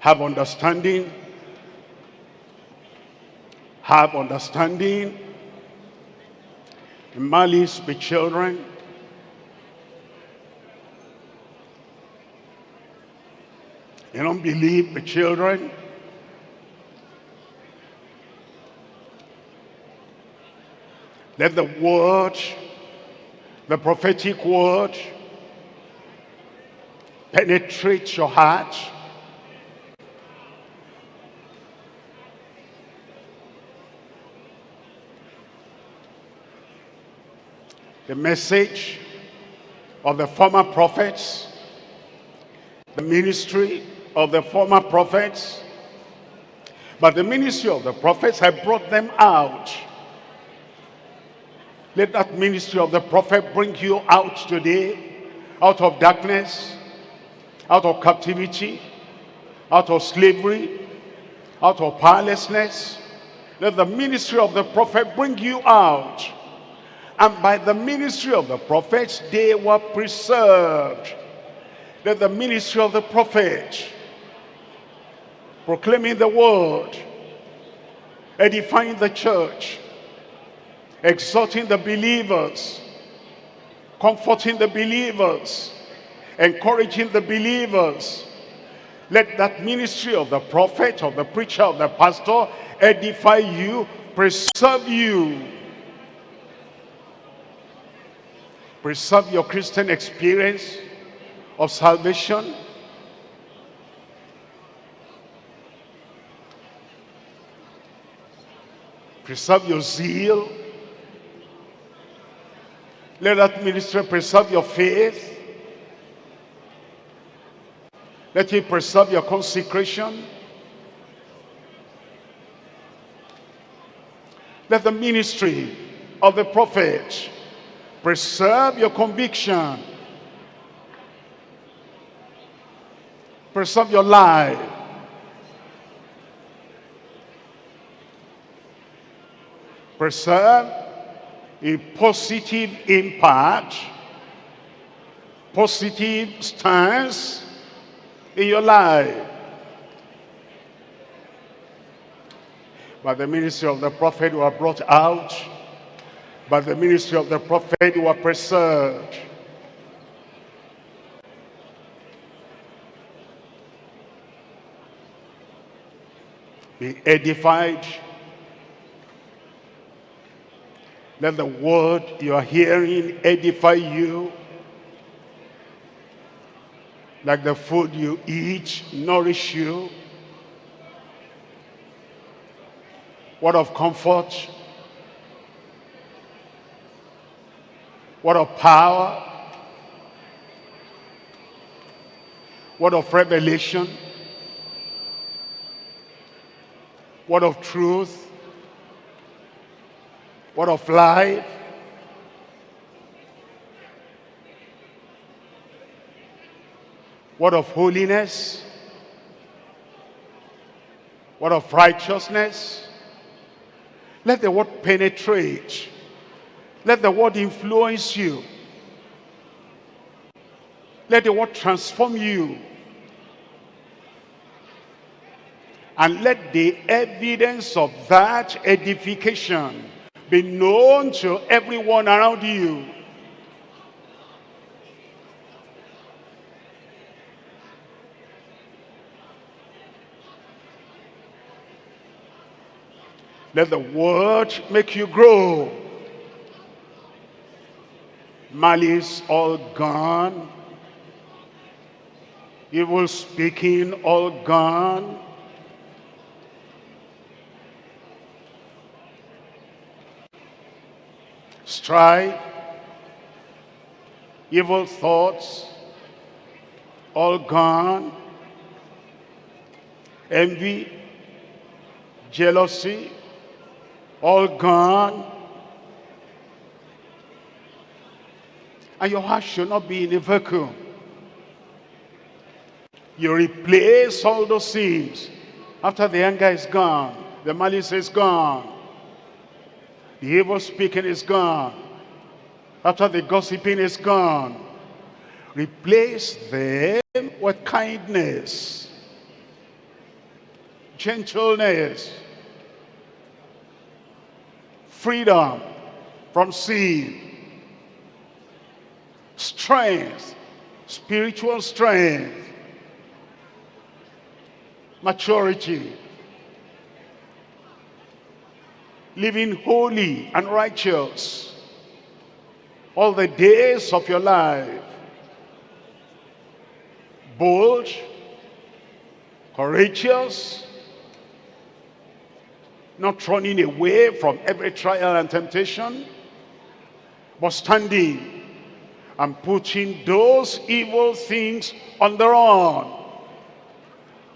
Have understanding. Have understanding. Malice be children. In unbelief be children. Let the word, the prophetic word, penetrate your heart. The message of the former prophets, the ministry of the former prophets, but the ministry of the prophets had brought them out. Let that ministry of the prophet bring you out today, out of darkness, out of captivity, out of slavery, out of powerlessness. Let the ministry of the prophet bring you out. And by the ministry of the prophets, they were preserved. That the ministry of the prophet, proclaiming the word, edifying the church, exhorting the believers, comforting the believers, encouraging the believers. Let that ministry of the prophet, of the preacher, of the pastor edify you, preserve you. Preserve your Christian experience of salvation. Preserve your zeal. Let that ministry preserve your faith. Let it preserve your consecration. Let the ministry of the prophet preserve your conviction. Preserve your life. Preserve a positive impact, positive stance in your life. By the ministry of the prophet who are brought out, by the ministry of the prophet who are preserved. Be edified. Let the word you are hearing edify you like the food you eat nourish you word of comfort word of power. Word of revelation. Word of truth. Word of life. Word of holiness, word of righteousness. Let the word penetrate. Let the word influence you. Let the word transform you. And let the evidence of that edification be known to everyone around you. Let the word make you grow. Malice all gone. Evil speaking all gone. Strife, evil thoughts, all gone. Envy, jealousy, all gone. And your heart should not be in a vacuum. You replace all those sins. After the anger is gone, the malice is gone, the evil speaking is gone, after the gossiping is gone, replace them with kindness, gentleness, freedom from sin, strength, spiritual strength, maturity, living holy and righteous. All the days of your life, bold, courageous, not running away from every trial and temptation, but standing and putting those evil things on the run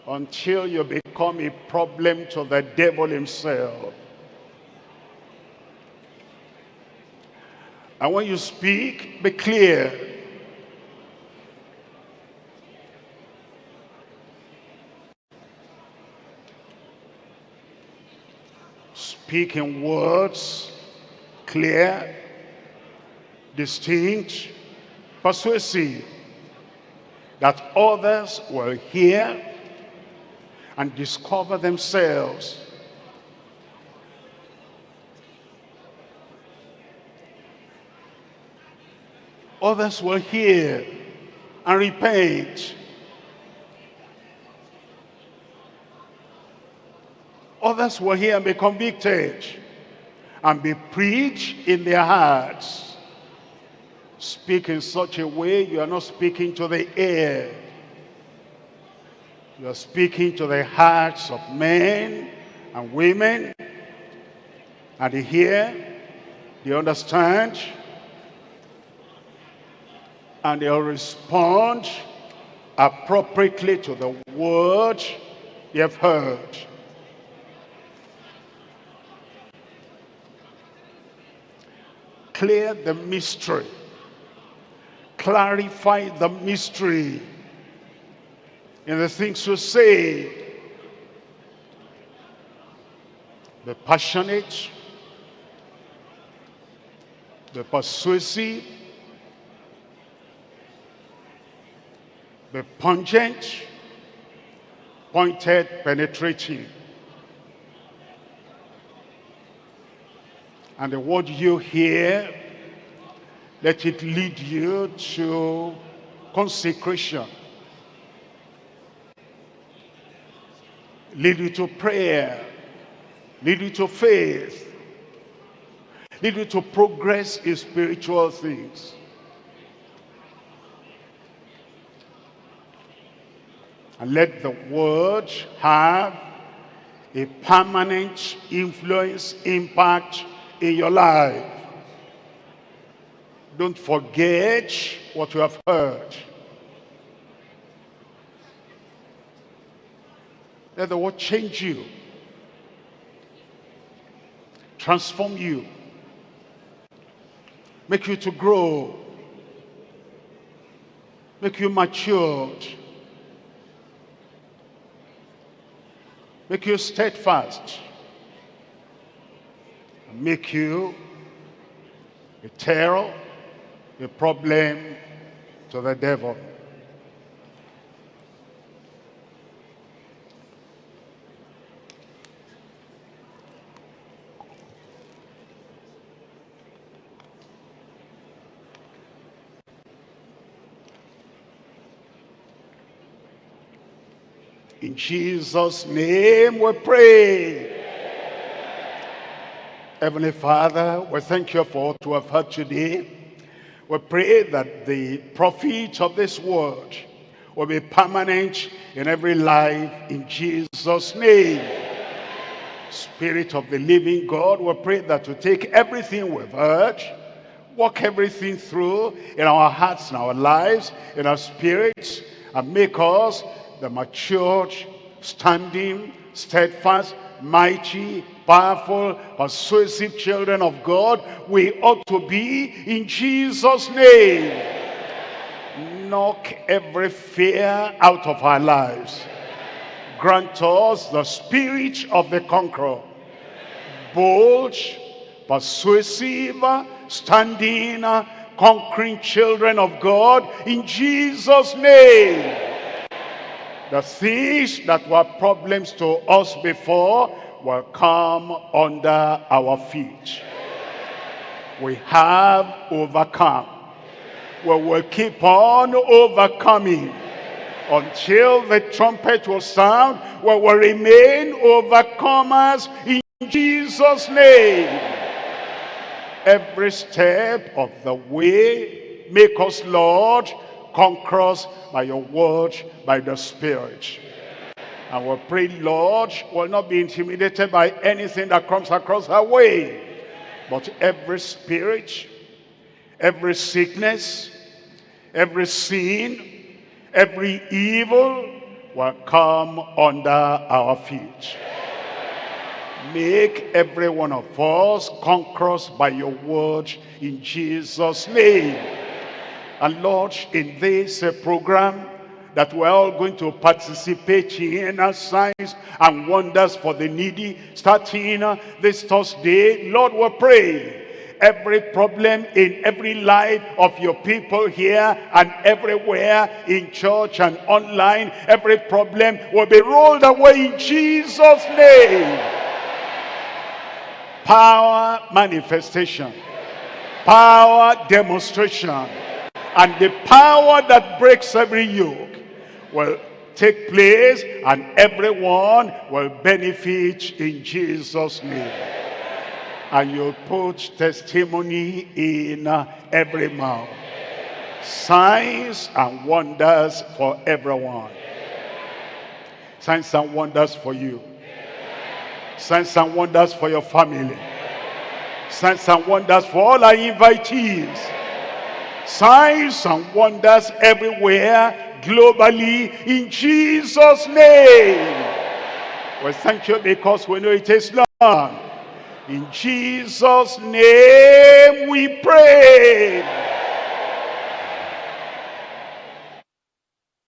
until you become a problem to the devil himself. And when you speak, be clear. Speak in words, clear, distinct, persuasive that others will hear and discover themselves. Others will hear and repent. Others will hear and be convicted and be preached in their hearts. Speak in such a way you are not speaking to the air. You are speaking to the hearts of men and women. And they hear, they understand, and they'll respond appropriately to the word they have heard. Clear the mystery. Clarify the mystery in the things you say. Be passionate, be persuasive, be pungent, pointed, penetrating. And the word you hear, let it lead you to consecration. Lead you to prayer. Lead you to faith. Lead you to progress in spiritual things. And let the word have a permanent influence, impact in your life. Don't forget what you have heard. Let the word change you. Transform you. Make you to grow. Make you matured. Make you steadfast. Make you a terror, a problem to the devil. In Jesus' name we pray. Heavenly Father, we thank you for we have heard today. We pray that the profit of this word will be permanent in every life in Jesus' name. Spirit of the living God, we pray that you take everything we've heard, walk everything through in our hearts, in our lives, in our spirits, and make us the matured, standing, steadfast, mighty, powerful, persuasive children of God we ought to be in Jesus' name. Knock every fear out of our lives. Grant us the spirit of the conqueror. Bold, persuasive, standing, conquering children of God in Jesus' name. The things that were problems to us before will come under our feet. We have overcome. We will keep on overcoming until the trumpet will sound. We will remain overcomers in Jesus' name. Every step of the way, make us, Lord, conquer us by your word, by the Spirit. And we pray, Lord, will not be intimidated by anything that comes across our way. But every spirit, every sickness, every sin, every evil will come under our feet. Make every one of us conquerors by your word in Jesus' name. And Lord, in this uh, program that we're all going to participate in signs and wonders for the needy, starting this Thursday, Lord, we pray every problem in every life of your people here and everywhere in church and online, every problem will be rolled away in Jesus' name. Power manifestation, power demonstration, and the power that breaks every yoke will take place and everyone will benefit in Jesus' name. And you'll put testimony in uh, every mouth. Signs and wonders for everyone. Signs and wonders for you. Signs and wonders for your family. Signs and wonders for all our invitees. Signs and wonders everywhere, globally, in Jesus' name. Well, thank you because we know it is done. In Jesus' name we pray.